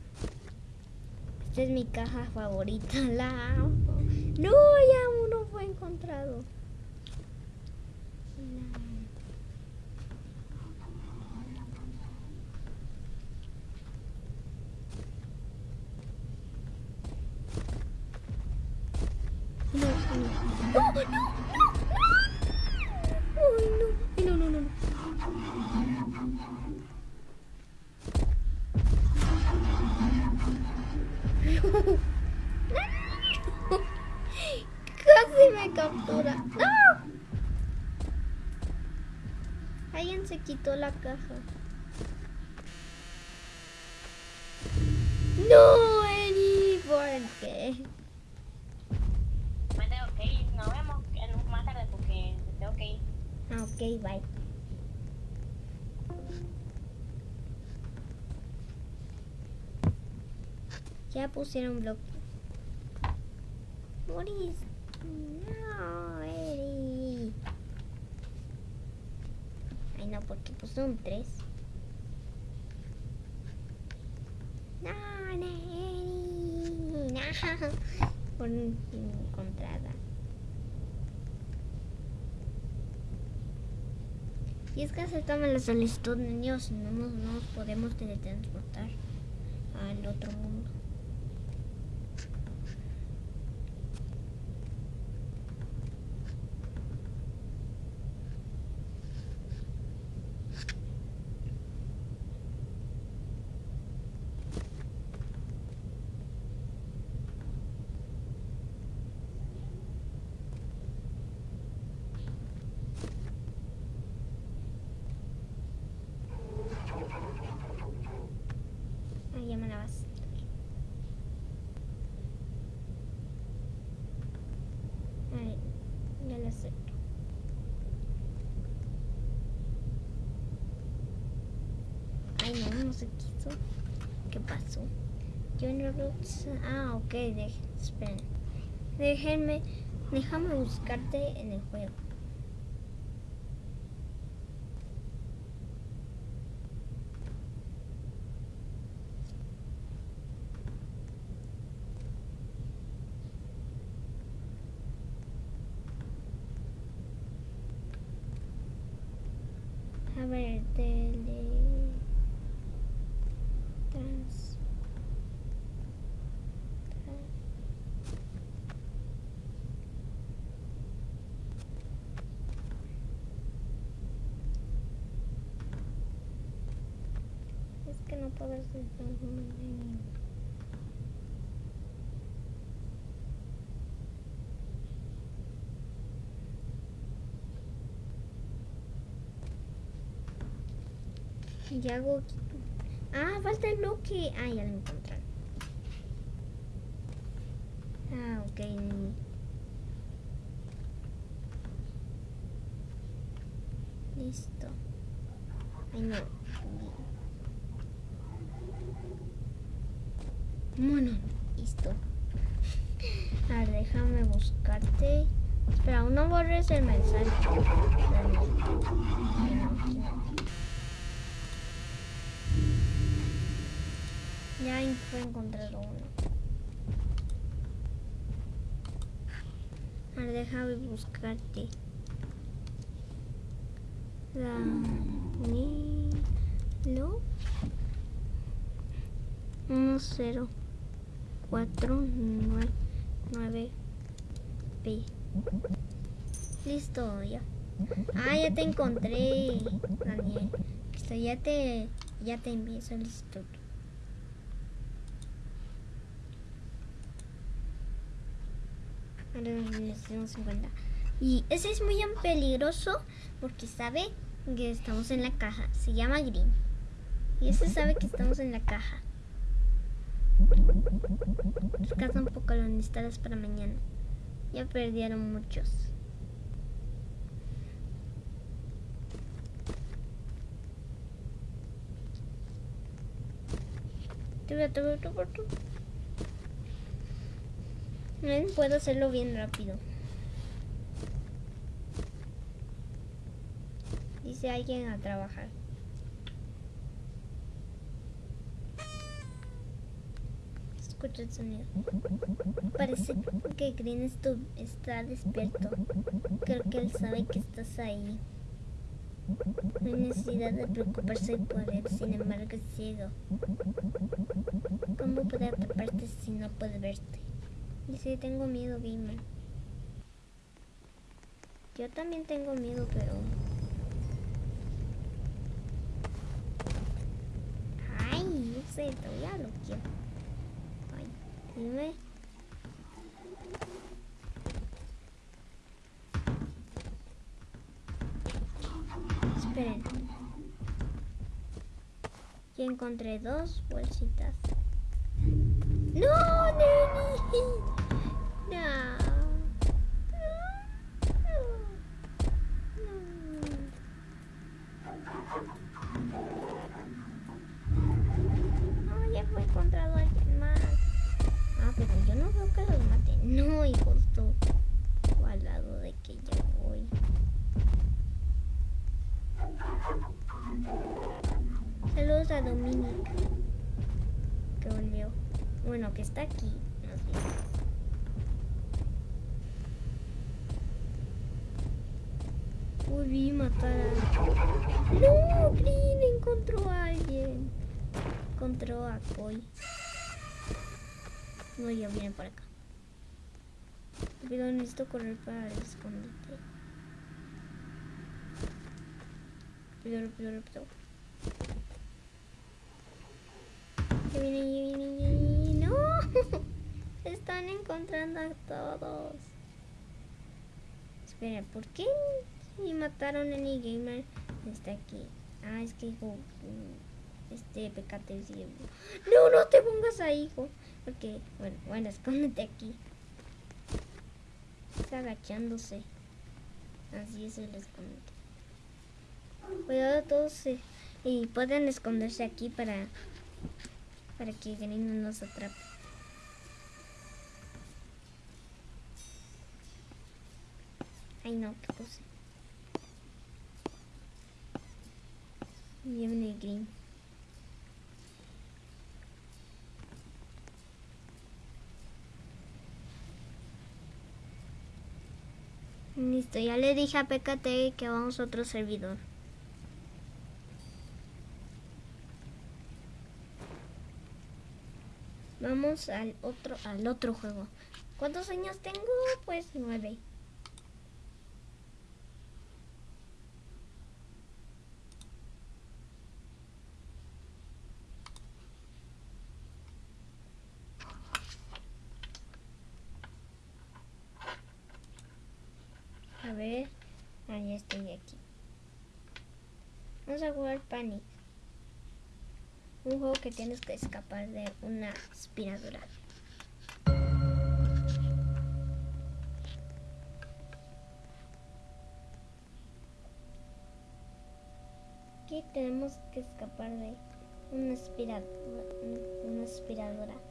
Esta es mi caja favorita, la amo. No, ya uno fue encontrado. Quitó la caja. No, Eri, ¿por qué? Me tengo que ir. Nos vemos en- más tarde porque me tengo que ir. Ah, ok, bye. Ya pusieron bloque. Moris. No, Eri. Porque pusieron tres. No, no. No. Por encontrada. Y es que aceptamos la solicitud, niños, no nos, no nos podemos teletransportar al otro mundo. Ay, ya me la vas. Ay, ya la acepto. Ay, no, no se quiso. ¿Qué pasó? Yo en Roblox... Ah, ok, esperen. Déjenme... Déjame buscarte en el juego. A ver, tele... Trans... Es que no puedo hacer Y hago... Ah, falta el bloque. Ah, ya lo encontré. Ah, ok. Listo. Ay, no. Bueno, listo. A ver, déjame buscarte. Espera, aún no borres el mensaje. Dale. Ay, no, aquí no. Ya fue encontrado uno. A ver, déjame buscarte. Danilo 1 4 9 9 P. Listo, ya. Ah, ya te encontré, Daniel. Ya te, ya te envié solicitud. Ahora necesitamos 50. Y ese es muy peligroso porque sabe que estamos en la caja. Se llama Green. Y ese sabe que estamos en la caja. Descansa un poco, lo necesitarás para mañana. Ya perdieron muchos. Puedo hacerlo bien rápido. Dice alguien a trabajar. Escucha el sonido. Parece que Green está despierto. Creo que él sabe que estás ahí. No hay necesidad de preocuparse por él, sin embargo es ciego. ¿Cómo puede atraparte si no puede verte? Dice, tengo miedo, gamer. Yo también tengo miedo, pero... Ay, no sé, todavía lo quiero. Ay, dime. Esperen. Ya encontré dos bolsitas. ¡No, Neni! No. No, ya fue encontrado alguien más. Ah, pero yo no veo que los maten. No, y justo al lado de que yo voy. Saludos a Dominic. Que está aquí. más bien. Uy, vi matar a... ¡No! Green encontró a alguien. Encontró a Koi. No, ya viene por acá. Pero necesito correr para el escondite. Rápido, rápido, rápido. Ya viene, ya viene, ya viene. Están encontrando a todos. Espera, ¿por qué si mataron a Any Gamer? Está aquí. Ah, es que hijo. mm, Este pecate dice. No, no te pongas ahí, hijo. Porque, bueno, bueno, escóndete aquí. Está agachándose. Así es el escondite. Cuidado todos y pueden esconderse aquí para para que Green no nos atrape. Ay no, qué puse. Viene Green. Listo, ya le dije a PKT que vamos a otro servidor. Vamos al otro, al otro juego. ¿Cuántos años tengo? Pues nueve. A ver, ah, ya estoy aquí. Vamos a jugar Panic. Un juego que tienes que escapar de una aspiradora. Aquí tenemos que escapar de una aspiradora. Una aspiradora.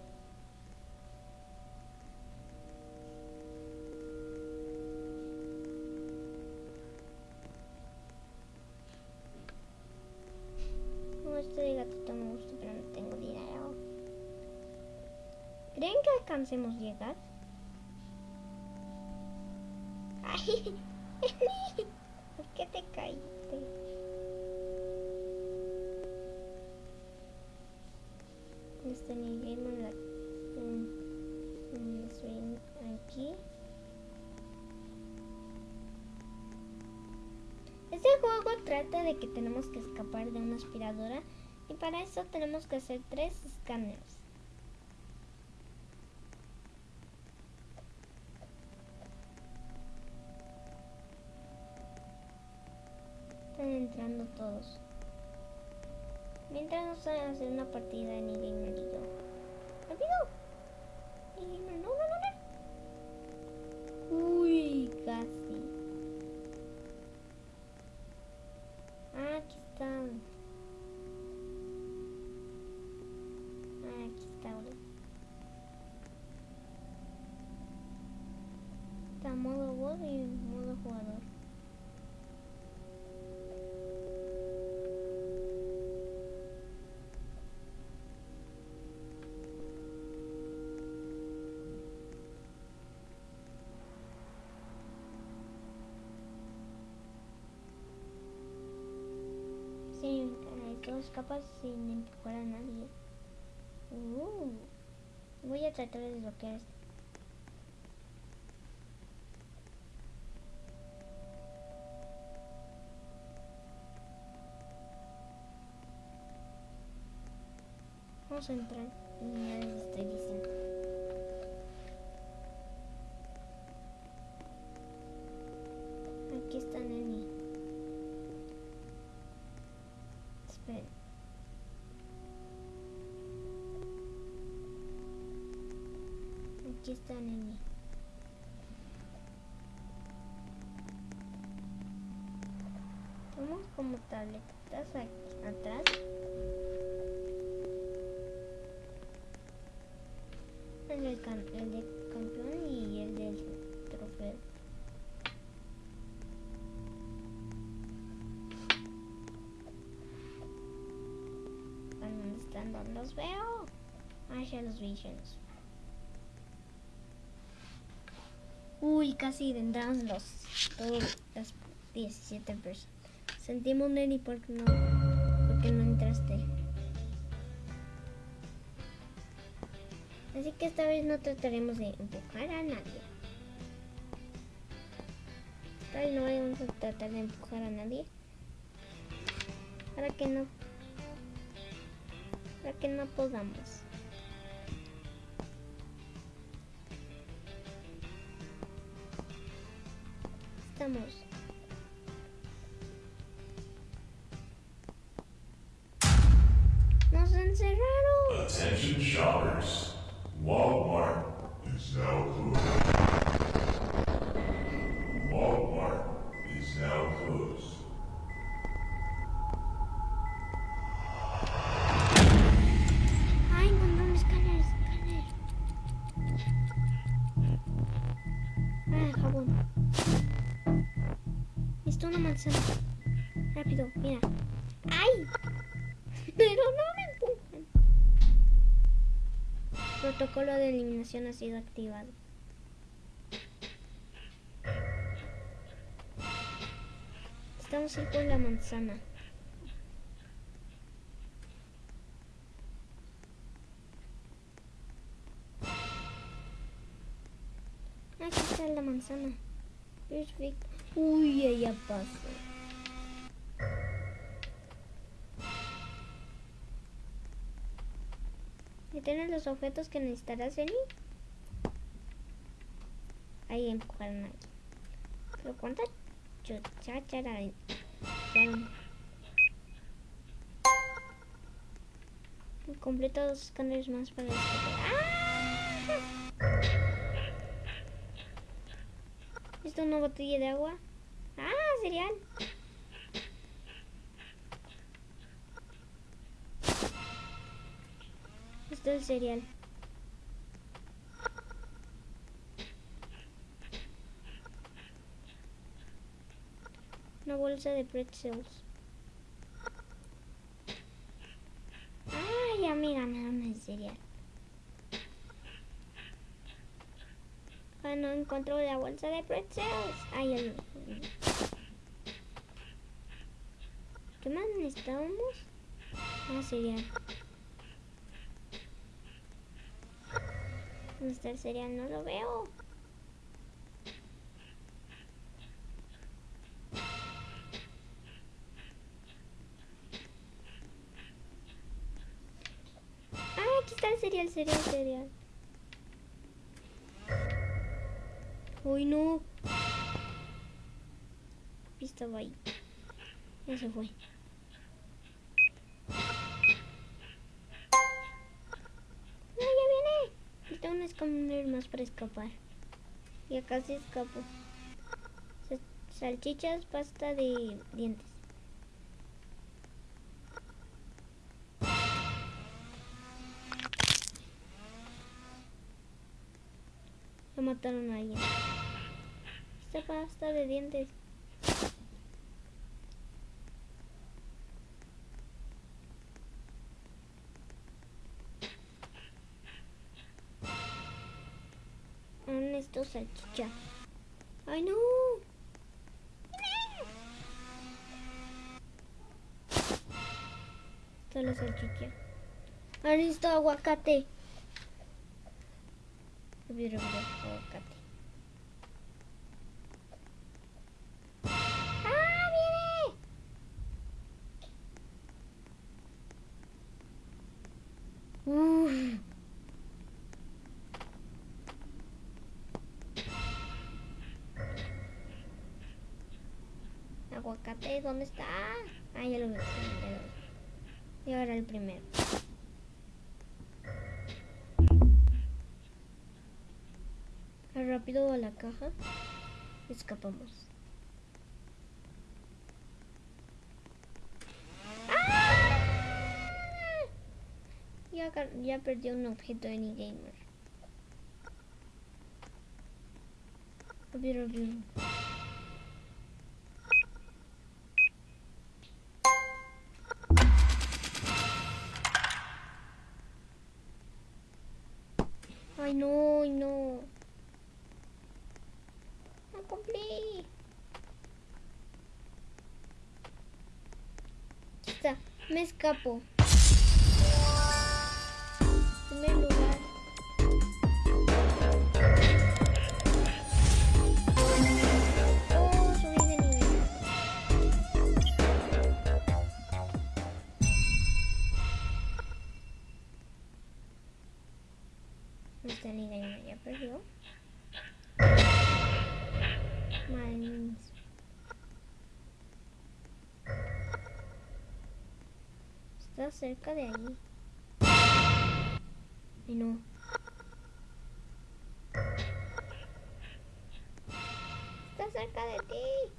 ¿Creen que alcancemos llegar? ¡Ay! ¿Por qué te caíste? Este en la... en- swing aquí. Este juego trata de que tenemos que escapar de una aspiradora y para eso tenemos que hacer tres escáneres. Entrando todos. Mientras nos a hacer una partida de Gamer y yo. Todos escapas sin empujar a nadie. Uh, voy a tratar de desbloquear esto. Vamos a entrar. Aquí está Neni. Tenemos como tabletas aquí atrás. El del, del campeón y el del trofeo. ¿A ¿Dónde están? ¿Dónde los veo? Ah, ya los vi, ya los vi. Uy, casi entraron los todos las 17 personas. Sentimos Neni porque no porque no entraste. Así que esta vez no trataremos de empujar a nadie. Esta vez no vamos a tratar de empujar a nadie. Para que no para que no podamos. Estamos. Protocolo de eliminación ha sido activado. Estamos ahí por la manzana. Aquí está la manzana. Perfecto. Uy, ya pasó. ¿Y tienes los objetos que necesitarás, Eni? Ahí empujaron ahí. Pero cuánta chuchachara. Completo dos escáneres más para escapar. ¡Ah! ¿Esto es una botella de agua? ¡Ah, cereal! Esto es cereal. Una bolsa de pretzels. ¡Ah, ya me ganaron el cereal! Ah, no encontró la bolsa de pretzels. Ay, el... ¿Qué más necesitábamos? Ah, cereal. ¿Dónde está el cereal? No lo veo. Ah, aquí está el cereal, cereal, cereal. Uy, no. Estaba ahí. Ya se fue. Escáner más para escapar. Ya casi escapo. Sa- Salchichas, pasta de dientes. Ya mataron a alguien. Esta pasta de dientes. Salchicha? ¡Ay, no! La salchicha. Ahora aguacate. Aguacate. ¿Dónde está? Ah, ya lo vi. Y ahora el primero. Rápido a la caja. Escapamos. ¡Ah! Ya, ya perdió un objeto de gamer. Ay, no, no. No cumplí. Me escapo. Primer lugar. Cerca de ahí. Ay, no. Está cerca de ti.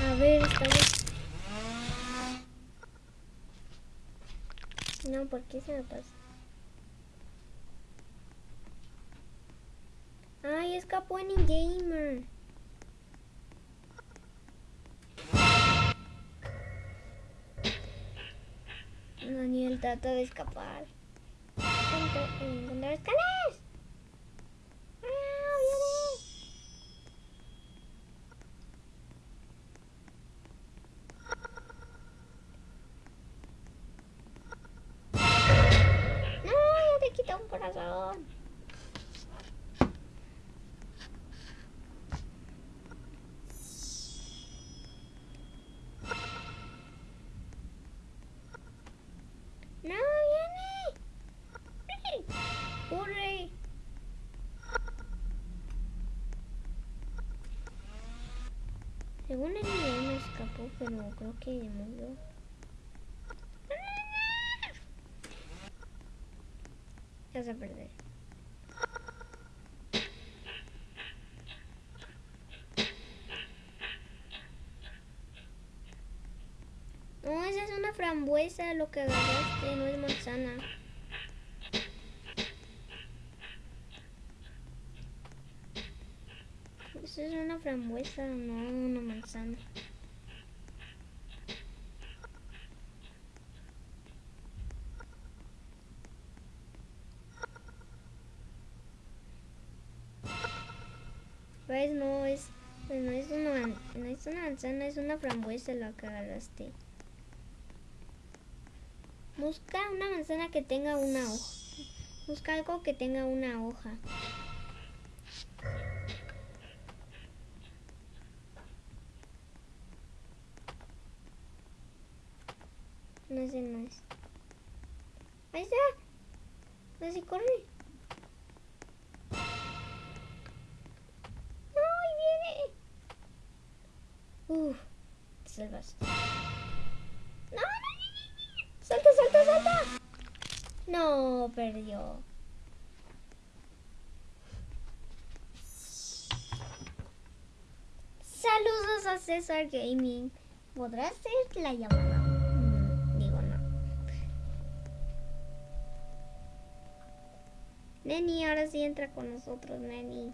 A ver, estamos. No, ¿por qué se me pasa? En gamer. Daniel trata de escapar. Encontrar encontrar Según el nivel me escapó, pero creo que murió. Ya se perder. No, esa es una frambuesa lo que agarraste, no es manzana. frambuesa, no, una manzana. ¿Ves? No es, pues no es una, no es una manzana, es una frambuesa la que agarraste. Busca una manzana que tenga una hoja. Busca algo que tenga una hoja. Es. Ahí está. Así corre. ¡No! ¡Ahí viene! Uf, te salvaste. ¡No, no, no, no! ¡Salta, salta, salta! No, perdió. Saludos a César Gaming. ¿Podrá ser la llamada? Neni, ahora sí entra con nosotros, Neni.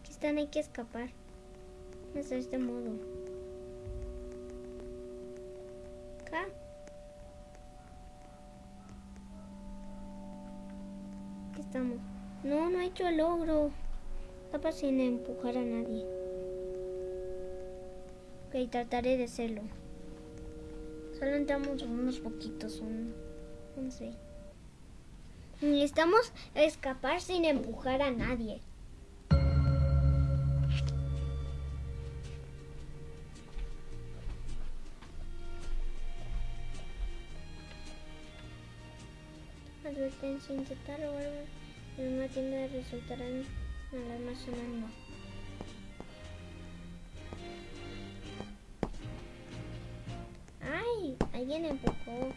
Aquí están, hay que escapar. Es de este modo. Hecho el logro. Tapa sin empujar a nadie. Ok, trataré de hacerlo. Solo entramos unos poquitos, un 11. Necesitamos escapar sin empujar a nadie. Advertencia, intentar robar una tienda resultarán alarmas sonando. ¡Ay! Alguien empujó.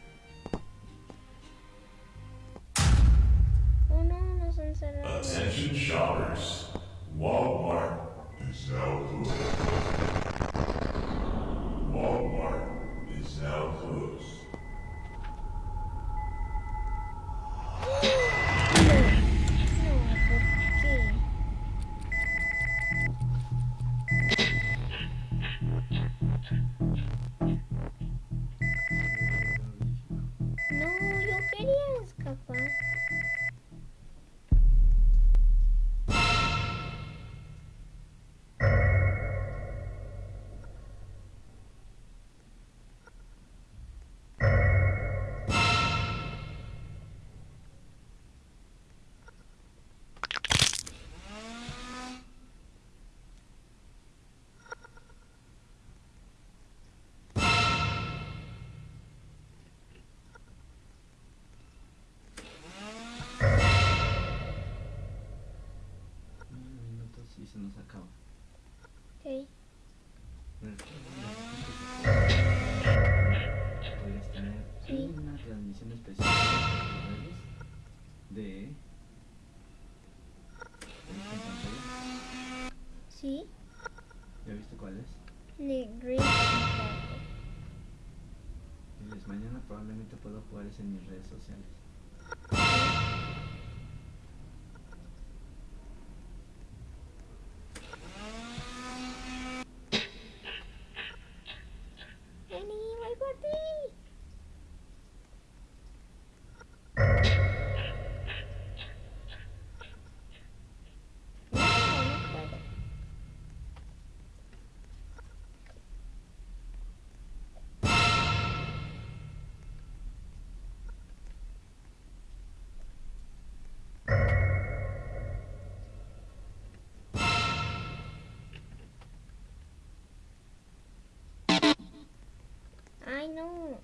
Ay, no.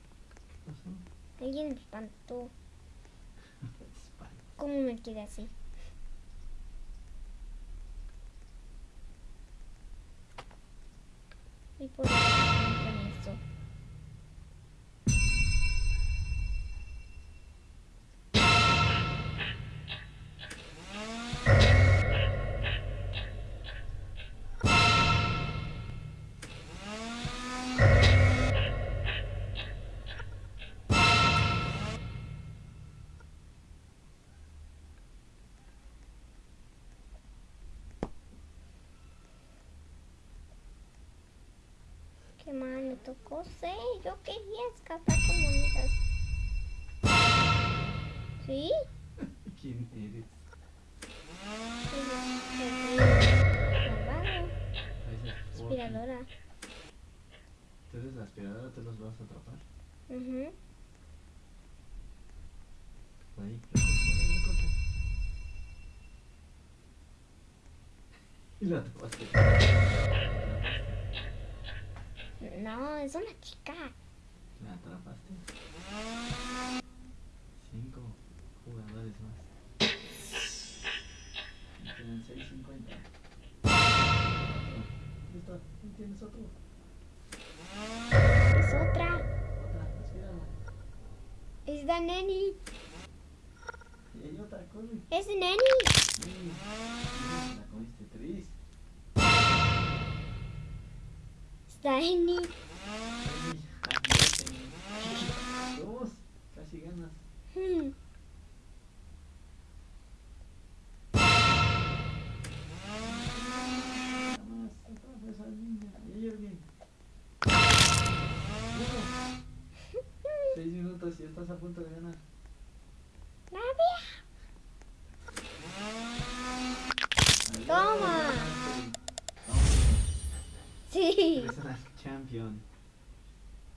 Alguien me espantó. ¿Cómo me quedé así? Tocó. Yo quería escapar con monedas. ¿Sí? ¿Quién eres? Aspiradora. ¿Tú eres la aspiradora? ¿Tú los vas a atrapar? Ujú. Ahí, recoge, recoge. Y la atrapaste. No, es una chica. La atrapaste. Cinco jugadores más. Tienen 6.50. Listo, tienes otro. Es otra. Otra. Es la neni. Y hay otra, corre. Es neni. Sí. La comiste tres. Ay, Dos, casi ganas. Hmm. Seis minutos y estás a punto de ganar. Sí. Champion.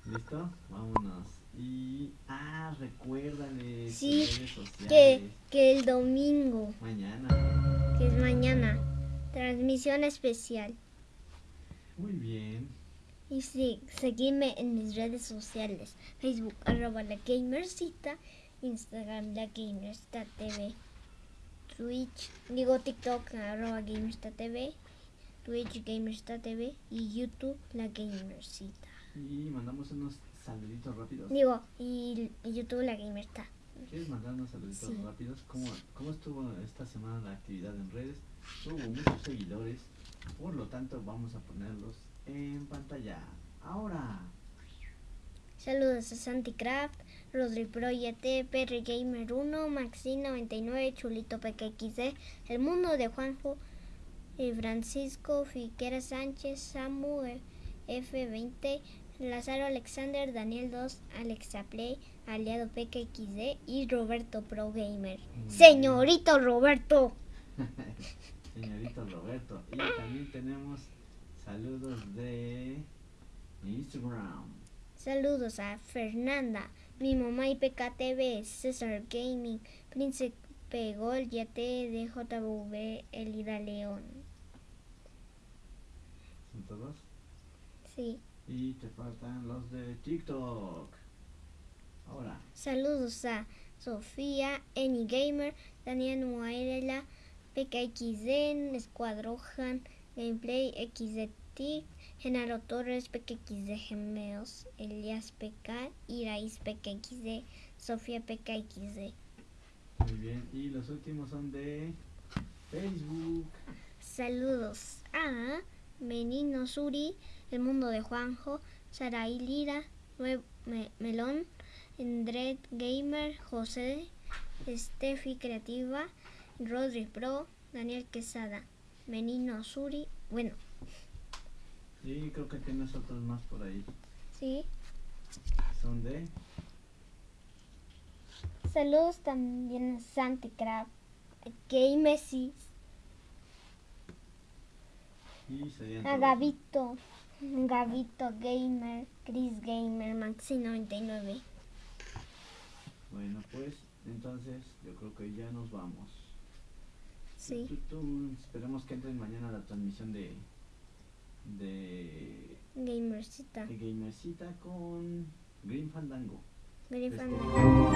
¿Listo? Vámonos. Y. Ah, recuérdales. Sí. Que, que el domingo, Mañana. que es mañana, transmisión especial. Muy bien. Y sí, seguidme en mis redes sociales. Facebook, arroba la gamercita. Instagram, la gamercita TV. Twitch, digo TikTok, arroba gamercita TV. Twitch, gamercita TV. Y YouTube, la gamercita. Y mandamos unos saluditos rápidos. Digo, y, y YouTube, la gamercita. ¿Quieres mandar unos saluditos Sí. rápidos? ¿Cómo, ¿Cómo estuvo esta semana la actividad en redes? Hubo muchos seguidores, por lo tanto vamos a ponerlos en pantalla. Ahora, Saludos a Santicraft, Rodri Pro YT, Perry Gamer 1, Maxi99, Chulito PKXD, El Mundo de Juanjo, Francisco Fiquera Sánchez, Samu eh, F20, Lázaro Alexander, Daniel 2, Alexa Play, Aliado PKXD y Roberto Pro Gamer. Señorito Roberto. señorito Roberto. Y también tenemos saludos de Instagram. Saludos a Fernanda, mi mamá y PKTV, César Gaming, Príncipe Gol, YT, DJV, Elida León. ¿Son todos? Sí. Y te faltan los de TikTok. Ahora, Saludos a Sofía, Eni Gamer, Daniel Muairela, PKXD, Escuadrojan, Gameplay XDT, Genaro Torres, PKXD Gemeos, Elias PK, Irais PKXD, Sofía PKXD. muy bien. Y los últimos son de Facebook. Saludos a Menino Suri, El Mundo de Juanjo, Saraí Lira, Me- Melón, Endred Gamer, José, Steffi Creativa, Rodri Pro, Daniel Quesada, Menino Suri, bueno, Y creo que tienes otros más por ahí. sí. Son de Saludos también a Santicraft, Gamesis, y serían a. Gavito, Gavito Gamer, Chris Gamer, Maxi99. Bueno, pues entonces yo creo que ya nos vamos. Sí. Esperemos que entren mañana a la transmisión de de, Gamercita. de Gamercita con Green Fandango. Green Este- Fandango.